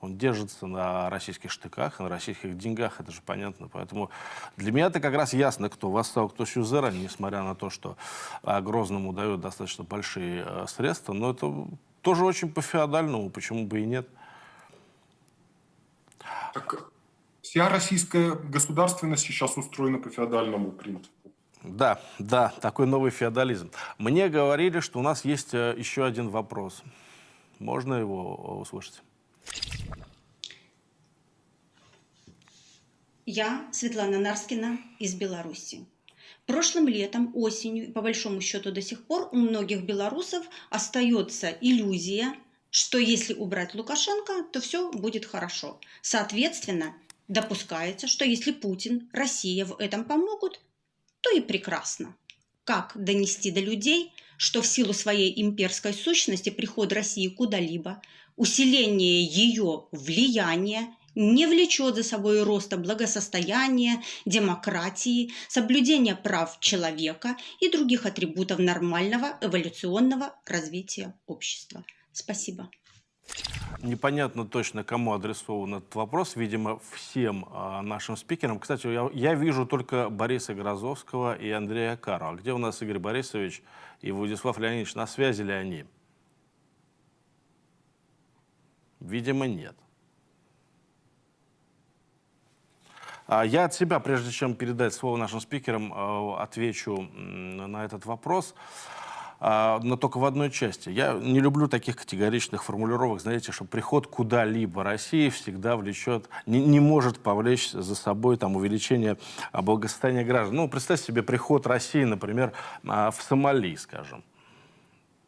Он держится на российских штыках, на российских деньгах, это же понятно. Поэтому для меня это как раз ясно, кто восстал, кто сюзерен, несмотря на то, что а, Грозному дают достаточно большие а, средства. Но это тоже очень по-феодальному, почему бы и нет. Так вся российская государственность сейчас устроена по феодальному принципу. Да, да, такой новый феодализм. Мне говорили, что у нас есть э, еще один вопрос. Можно его услышать? Я, Светлана Нарскина, из Беларуси. Прошлым летом, осенью, по большому счету до сих пор, у многих белорусов остается иллюзия, что если убрать Лукашенко, то все будет хорошо. Соответственно, допускается, что если Путин, Россия в этом помогут, то и прекрасно. Как донести до людей, что в силу своей имперской сущности приход России куда-либо усиление ее влияния не влечет за собой роста благосостояния, демократии, соблюдения прав человека и других атрибутов нормального эволюционного развития общества. Спасибо. Непонятно точно, кому адресован этот вопрос. Видимо, всем э, нашим спикерам. Кстати, я, я вижу только Бориса Грозовского и Андрея Карова. Где у нас Игорь Борисович и Владислав Леонидович? На связи ли они? Видимо, нет. А я от себя, прежде чем передать слово нашим спикерам, э, отвечу на этот вопрос а, но только в одной части. Я не люблю таких категоричных формулировок, знаете, что приход куда-либо России всегда влечет, не, не может повлечь за собой там, увеличение благосостояния граждан. Ну, представьте себе приход России, например, в Сомали, скажем,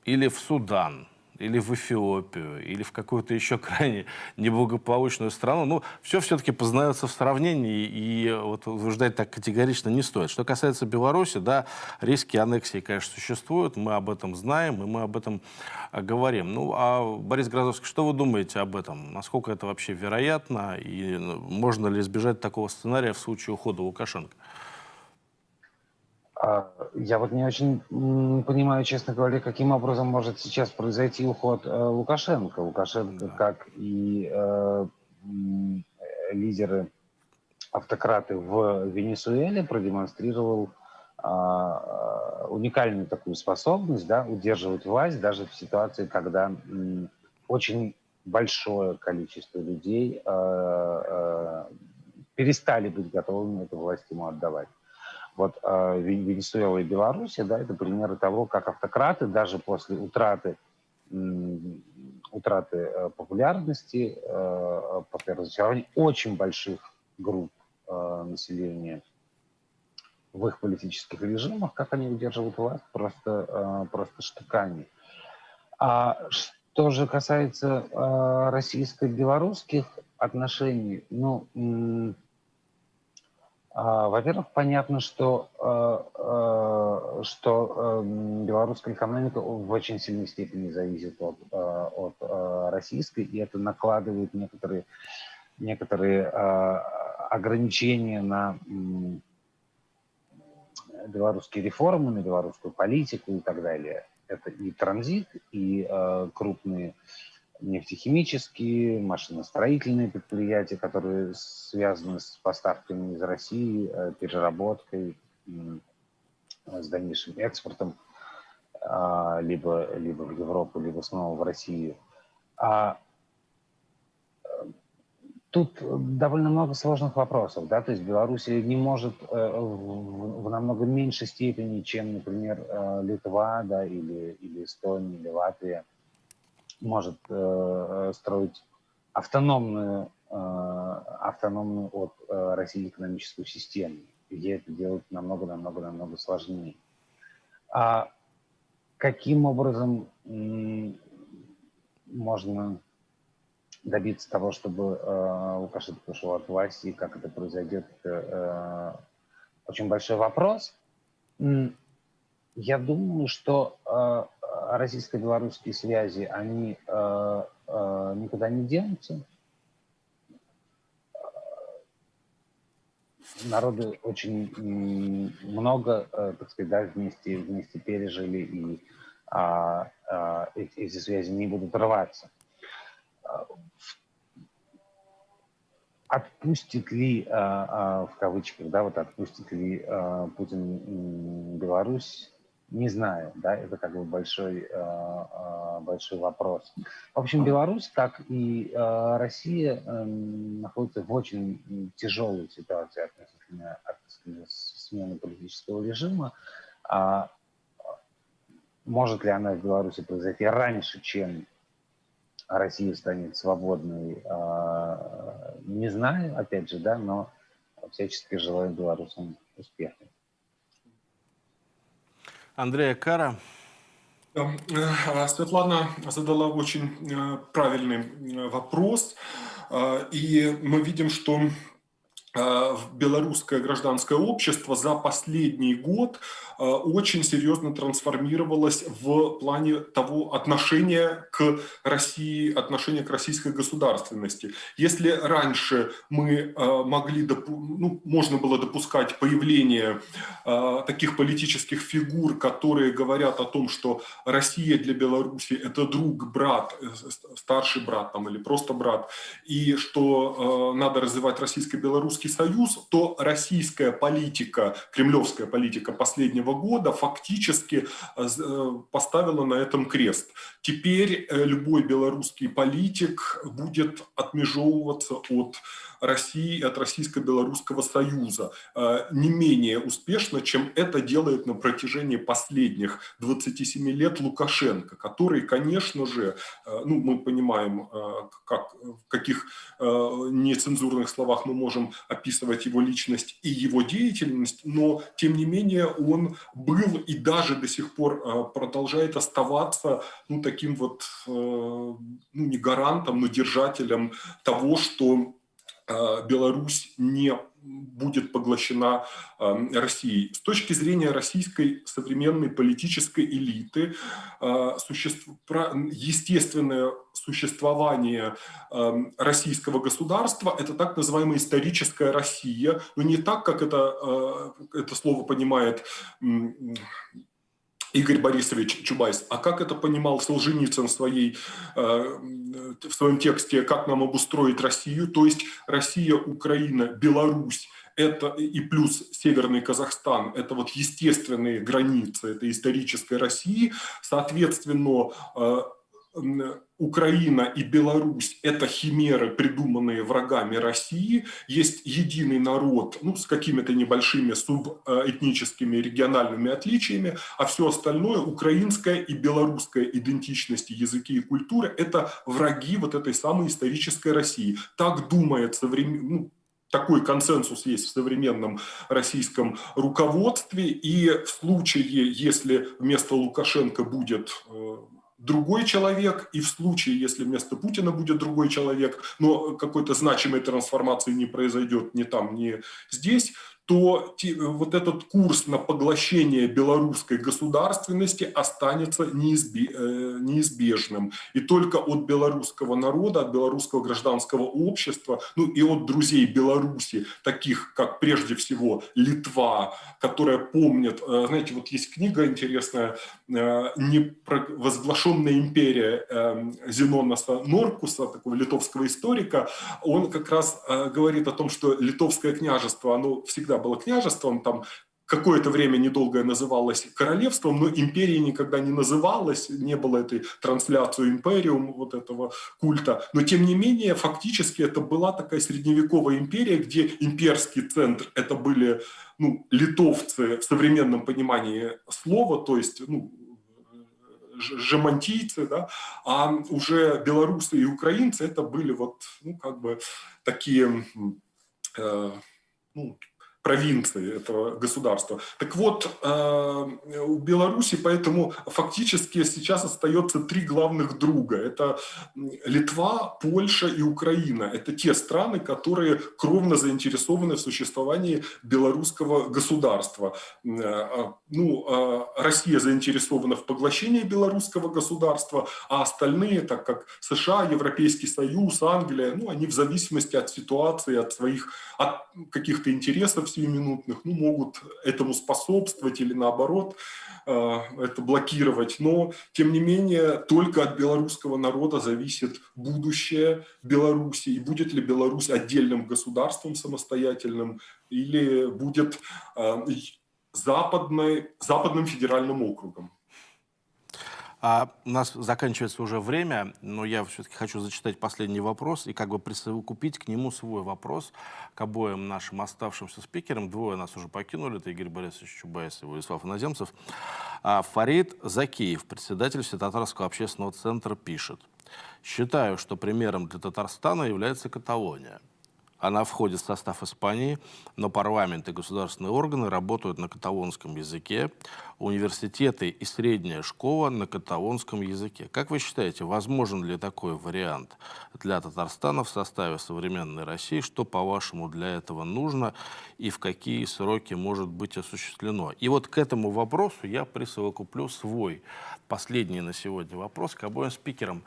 или в Судан, или в Эфиопию, или в какую-то еще крайне неблагополучную страну. Ну, все все-таки познается в сравнении, и вот утверждать так категорично не стоит. Что касается Беларуси, да, риски аннексии, конечно, существуют, мы об этом знаем, и мы об этом а, говорим. Ну, а Борис Грозовский, что вы думаете об этом? Насколько это вообще вероятно, и ну, можно ли избежать такого сценария в случае ухода Лукашенко? А, я вот не очень понимаю, честно говоря, каким образом может сейчас произойти уход э, Лукашенко. Лукашенко, да. как и э, лидеры автократы в Венесуэле, продемонстрировал э, уникальную такую способность да, удерживать власть даже в ситуации, когда э, очень большое количество людей э, э, перестали быть готовыми эту власть ему отдавать. Вот э, Венесуэла и Беларусь, да, это примеры того, как автократы даже после утраты, утраты э, популярности, э, после разочарования очень больших групп э, населения в их политических режимах, как они удерживают власть, просто, э, просто штыками. А что же касается э, российско-белорусских отношений, ну, во-первых, понятно, что, э, э, что эм, белорусская экономика в очень сильной степени зависит от, э, от российской, и это накладывает некоторые, некоторые ограничения на, белорусские реформы, на белорусскую политику и так далее. Это и транзит, и крупные нефтехимические, машиностроительные предприятия, которые связаны с поставками из России, э, переработкой, э, с дальнейшим экспортом э, либо, либо в Европу, либо снова в Россию. А тут довольно много сложных вопросов, да, то есть Беларусь не может в, в намного меньшей степени, чем, например, Литва, да, или, или Эстония, или Латвия, может э, строить автономную, э, автономную от э, России экономическую систему, где это делать намного-намного-намного сложнее. А каким образом можно добиться того, чтобы э, Лукашенко ушел от власти, как это произойдет, это э, очень большой вопрос. Я думаю, что э, российско-белорусские связи, они э, э, никуда не денутся. Народы очень много, э, так сказать, да, вместе, вместе пережили, и а, а, эти, связи не будут рваться. Отпустит ли, а, а, в кавычках, да, вот отпустит ли а, Путин Беларусь, не знаю, да, это как бы большой, э, э, большой вопрос. В общем, Беларусь, как и э, Россия, эм, находится в очень тяжелой ситуации относительно, относительно смены политического режима. А может ли она в Беларуси произойти раньше, чем Россия станет свободной, не знаю, опять же, да, но всячески желаю белорусам успеха. Андрея Кара. Э, Светлана задала очень э, правильный э, вопрос. И мы видим, что белорусское гражданское общество за последний год Э, очень серьезно трансформировалась в плане того отношения к России, отношения к российской государственности. Если раньше мы э, могли, ну, можно было допускать появление э, таких политических фигур, которые говорят о том, что Россия для Беларуси это друг, брат, старший брат там, или просто брат, и что надо развивать российско-белорусский союз, то российская политика, кремлевская политика последнего года фактически э, э, поставила на этом крест. Теперь э, любой белорусский политик будет отмежевываться от России и от Российско-Белорусского союза не менее успешно, чем это делает на протяжении последних 27 лет Лукашенко, который, конечно же, ну, мы понимаем, как, в каких нецензурных словах мы можем описывать его личность и его деятельность, но, тем не менее, он был и даже до сих пор э, продолжает оставаться ну, таким вот, э, ну, не гарантом, но держателем того, что э, Беларусь не будет поглощена Россией. С точки зрения российской современной политической элиты, естественное существование российского государства – это так называемая историческая Россия, но не так, как это, это слово понимает Игорь Борисович Чубайс. А как это понимал Солженицын в, своей, э, в своем тексте «Как нам обустроить Россию?» То есть Россия, Украина, Беларусь это и плюс Северный Казахстан, это вот естественные границы этой исторической России. Соответственно, э, Украина и Беларусь – это химеры, придуманные врагами России. Есть единый народ ну, с какими-то небольшими субэтническими региональными отличиями, а все остальное – украинская и белорусская идентичность, языки и культуры – это враги вот этой самой исторической России. Так думает современ... ну, такой консенсус есть в современном российском руководстве. И в случае, если вместо Лукашенко будет э, другой человек, и в случае, если вместо Путина будет другой человек, но какой-то значимой трансформации не произойдет ни там, ни здесь, то вот этот курс на поглощение белорусской государственности останется неизбежным. И только от белорусского народа, от белорусского гражданского общества, ну и от друзей Беларуси, таких как прежде всего Литва, которая помнит, э, знаете, вот есть книга интересная «Возглашенная империя» Зеноноса Норкуса, такого литовского историка, он как раз э, говорит о том, что литовское княжество, оно всегда было княжеством, там какое-то время недолгое называлось королевством, но империей никогда не называлось, не было этой трансляции империум, вот этого культа. Но тем не менее, фактически это была такая средневековая империя, где имперский центр это были ну, литовцы в современном понимании слова, то есть ну, жемантийцы, да, а уже белорусы и украинцы это были вот, ну, как бы такие, э, ну, провинции этого государства. Так вот, э, у Беларуси поэтому фактически сейчас остается три главных друга. Это Литва, Польша и Украина. Это те страны, которые кровно заинтересованы в существовании белорусского государства. Э, ну, э, Россия заинтересована в поглощении белорусского государства, а остальные, так как США, Европейский Союз, Англия, ну, они в зависимости от ситуации, от своих от каких-то интересов сиюминутных, ну, могут этому способствовать или наоборот э, это блокировать. Но, тем не менее, только от белорусского народа зависит будущее Беларуси. И будет ли Беларусь отдельным государством самостоятельным или будет э, западной, западным федеральным округом. А у нас заканчивается уже время, но я все-таки хочу зачитать последний вопрос и как бы присовокупить к нему свой вопрос к обоим нашим оставшимся спикерам. Двое нас уже покинули, это Игорь Борисович Чубайс и Владислав Иноземцев. А Фарид Закиев, председатель Всетатарского общественного центра, пишет. «Считаю, что примером для Татарстана является Каталония. Она входит в состав Испании, но парламент и государственные органы работают на каталонском языке, университеты и средняя школа на каталонском языке. Как вы считаете, возможен ли такой вариант для Татарстана в составе современной России? Что, по-вашему, для этого нужно и в какие сроки может быть осуществлено? И вот к этому вопросу я присовокуплю свой последний на сегодня вопрос к обоим спикерам.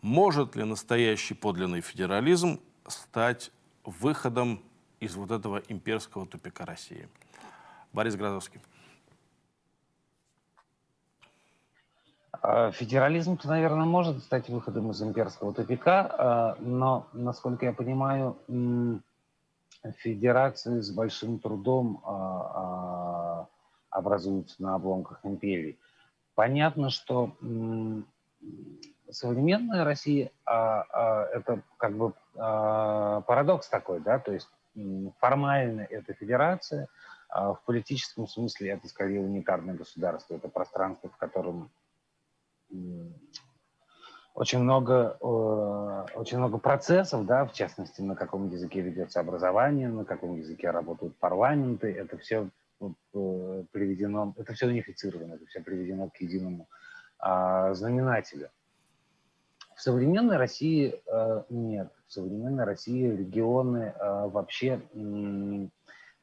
Может ли настоящий подлинный федерализм стать выходом из вот этого имперского тупика России. Борис Грозовский. А, федерализм, наверное, может стать выходом из имперского тупика, а, но, насколько я понимаю, федерации с большим трудом а, образуются на обломках империи. Понятно, что современная Россия а, а, это как бы а, парадокс такой, да, то есть формально это федерация, а в политическом смысле это скорее унитарное государство, это пространство, в котором очень много, очень много процессов, да, в частности, на каком языке ведется образование, на каком языке работают парламенты, это все э, приведено, это все унифицировано, это все приведено к единому а, знаменателю. В современной России э, нет. В современной России регионы э, вообще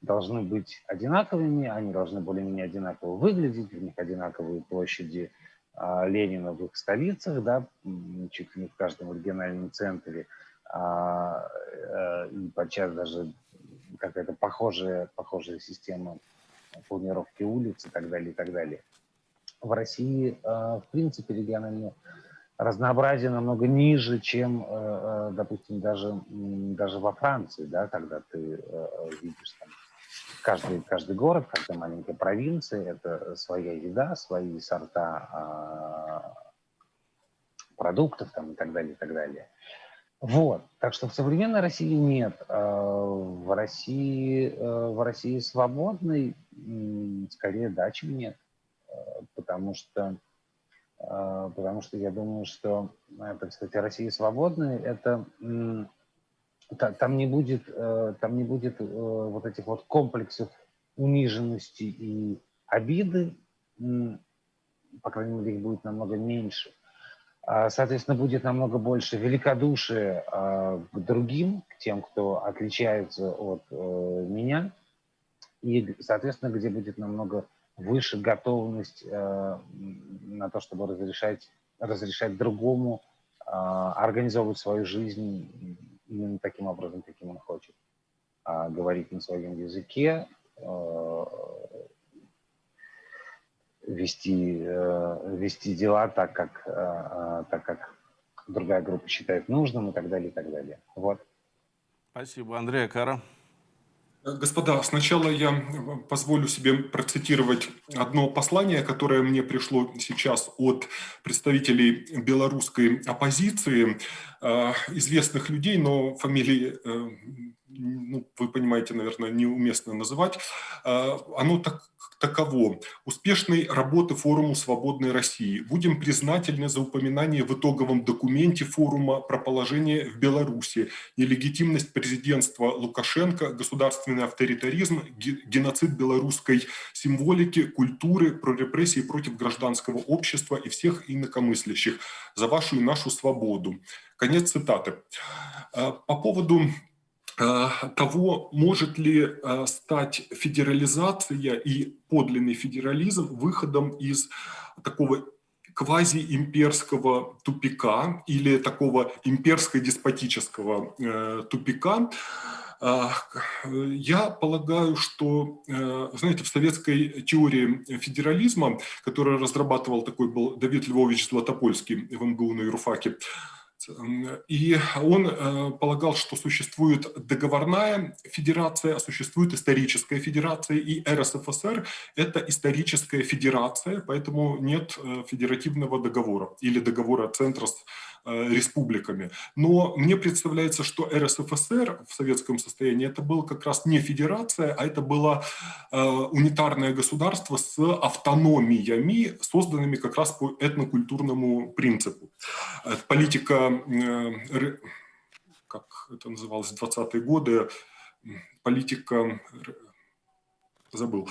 должны быть одинаковыми, они должны более-менее одинаково выглядеть, у них одинаковые площади э, Ленина в их столицах, да, чуть ли не в каждом региональном центре, а, э, и подчас даже какая-то похожая, похожая система планировки улиц и так далее, и так далее. В России, в принципе, региональные разнообразие намного ниже, чем, э, э, допустим, даже, даже во Франции, да, когда ты э, видишь там каждый, каждый город, каждая маленькая провинция, это своя еда, свои сорта а, продуктов там, и так далее, и так далее. Вот, так что в современной России нет. В России, в России свободной скорее да, чем нет. Потому что а, потому что я думаю, что, так сказать, Россия свободная, это там не будет, э, там не будет э, вот этих вот комплексов униженности и обиды, по крайней мере, их будет намного меньше. А, соответственно, будет намного больше великодушия а, к другим, к тем, кто отличается от э, меня. и, соответственно, где будет намного выше готовность э, на то, чтобы разрешать, разрешать другому э, организовывать свою жизнь именно таким образом, каким он хочет. Э, говорить на своем языке, э, вести, вести дела так, как, так, как другая группа считает нужным и так далее, и так далее. Вот. Спасибо, Андрей Кара. Господа, сначала я позволю себе процитировать одно послание, которое мне пришло сейчас от представителей белорусской оппозиции, известных людей, но фамилии, ну, вы понимаете, наверное, неуместно называть. Оно так, таково. Успешной работы форума «Свободной России». Будем признательны за упоминание в итоговом документе форума про положение в Беларуси, нелегитимность президентства Лукашенко, государственный авторитаризм, геноцид белорусской символики, культуры, про репрессии против гражданского общества и всех инакомыслящих за вашу и нашу свободу. Конец цитаты. А, по поводу Э, того, может ли э, стать федерализация и подлинный федерализм выходом из такого квазиимперского тупика или такого имперско-деспотического э, тупика, я полагаю, что, знаете, в советской теории федерализма, которую разрабатывал такой был Давид Львович Златопольский в МГУ на юрфаке, и он э, полагал, что существует договорная федерация, а существует историческая федерация, и РСФСР – это историческая федерация, поэтому нет э, федеративного договора или договора центра с республиками. Но мне представляется, что РСФСР в советском состоянии это было как раз не федерация, а это было э, унитарное государство с автономиями, созданными как раз по этнокультурному принципу. Политика, э, как это называлось, 20-е годы, политика забыл.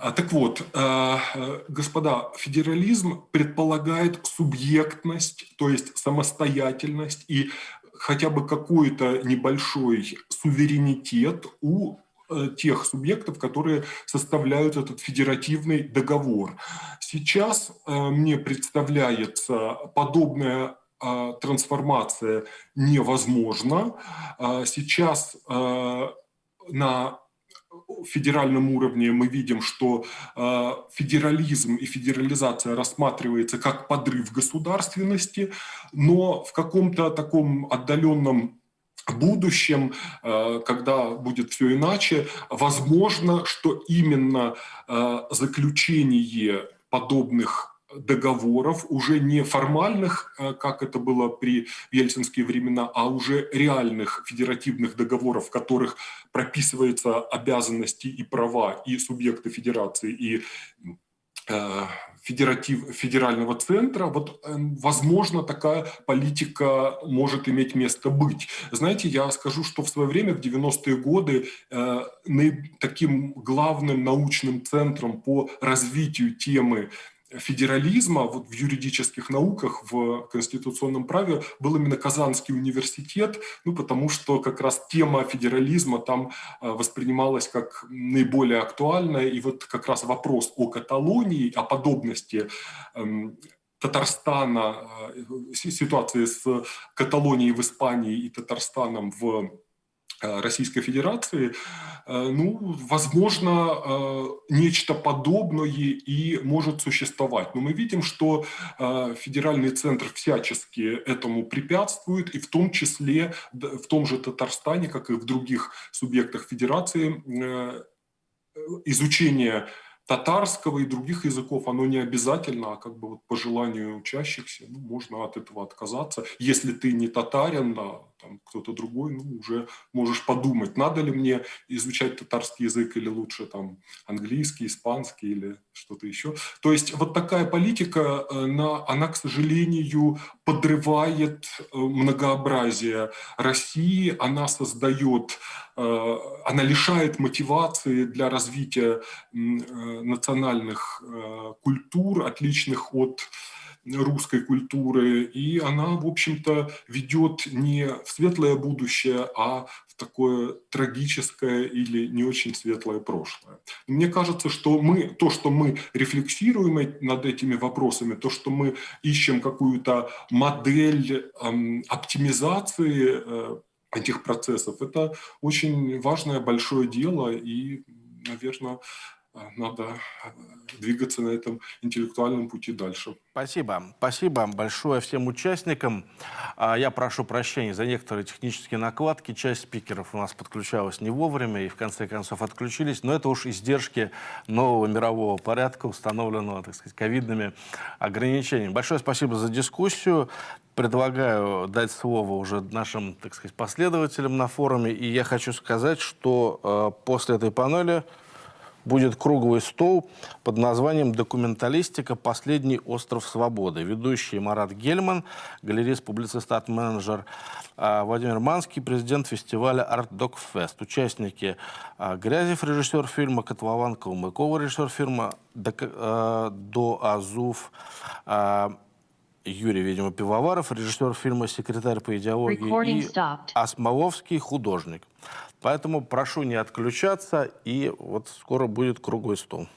А, так вот, а, господа, федерализм предполагает субъектность, то есть самостоятельность и хотя бы какой-то небольшой суверенитет у э, тех субъектов, которые составляют этот федеративный договор. Сейчас э, мне представляется подобная трансформация невозможна. Сейчас на федеральном уровне мы видим, что э, федерализм и федерализация рассматривается как подрыв государственности, но в каком-то таком отдаленном будущем, э, когда будет все иначе, возможно, что именно э, заключение подобных договоров, уже не формальных, э, как это было при ельцинские времена, а уже реальных федеративных договоров, в которых прописываются обязанности и права и субъекты федерации, и э, федератив, федерального центра, вот, э, возможно, такая политика может иметь место быть. Знаете, я скажу, что в свое время, в 90-е годы, э, таким главным научным центром по развитию темы федерализма вот в юридических науках, в конституционном праве был именно Казанский университет, ну, потому что как раз тема федерализма там э, воспринималась как наиболее актуальная, и вот как раз вопрос о Каталонии, о подобности эм, Татарстана, э, ситуации с Каталонией в Испании и Татарстаном в Российской Федерации, э, ну, возможно, э, нечто подобное и может существовать. Но мы видим, что федеральный центр всячески этому препятствует, и в том числе в том же Татарстане, как и в других субъектах Федерации, изучение татарского и других языков, оно не обязательно, а как бы вот по желанию учащихся, ну, можно от этого отказаться. Если ты не татарин, там кто-то другой, ну, уже можешь подумать, надо ли мне изучать татарский язык или лучше там английский, испанский или что-то еще. То есть вот такая политика, э, она, к сожалению, подрывает э, многообразие России, она создает, э, она лишает мотивации для развития национальных культур, отличных от русской культуры, и она, в общем-то, ведет не в светлое будущее, а в такое трагическое или не очень светлое прошлое. Мне кажется, что мы, то, что мы рефлексируем над этими вопросами, то, что мы ищем какую-то модель эм, оптимизации э, этих процессов, это очень важное большое дело, и, наверное, надо э, двигаться на этом интеллектуальном пути дальше. Спасибо. Спасибо большое всем участникам. А, Я прошу прощения за некоторые технические накладки. Часть спикеров у нас подключалась не вовремя и в конце концов отключились. Но это уж издержки нового мирового порядка, установленного, так сказать, ковидными ограничениями. Большое спасибо за дискуссию. Предлагаю дать слово уже нашим, так сказать, последователям на форуме. И я хочу сказать, что э, после этой панели будет круглый стол под названием «Документалистика. Последний остров свободы». Ведущий Марат Гельман, галерист, публицист, арт-менеджер а, Владимир Манский, президент фестиваля «Арт Док Фест». Участники а, Грязев, режиссер фильма, Котлован Калмыкова, режиссер фильма, а, До Азув, а, Юрий, видимо, Пивоваров, режиссер фильма «Секретарь по идеологии» Recording и stopped. Осмоловский художник. Поэтому прошу не отключаться, и вот скоро будет круглый стол.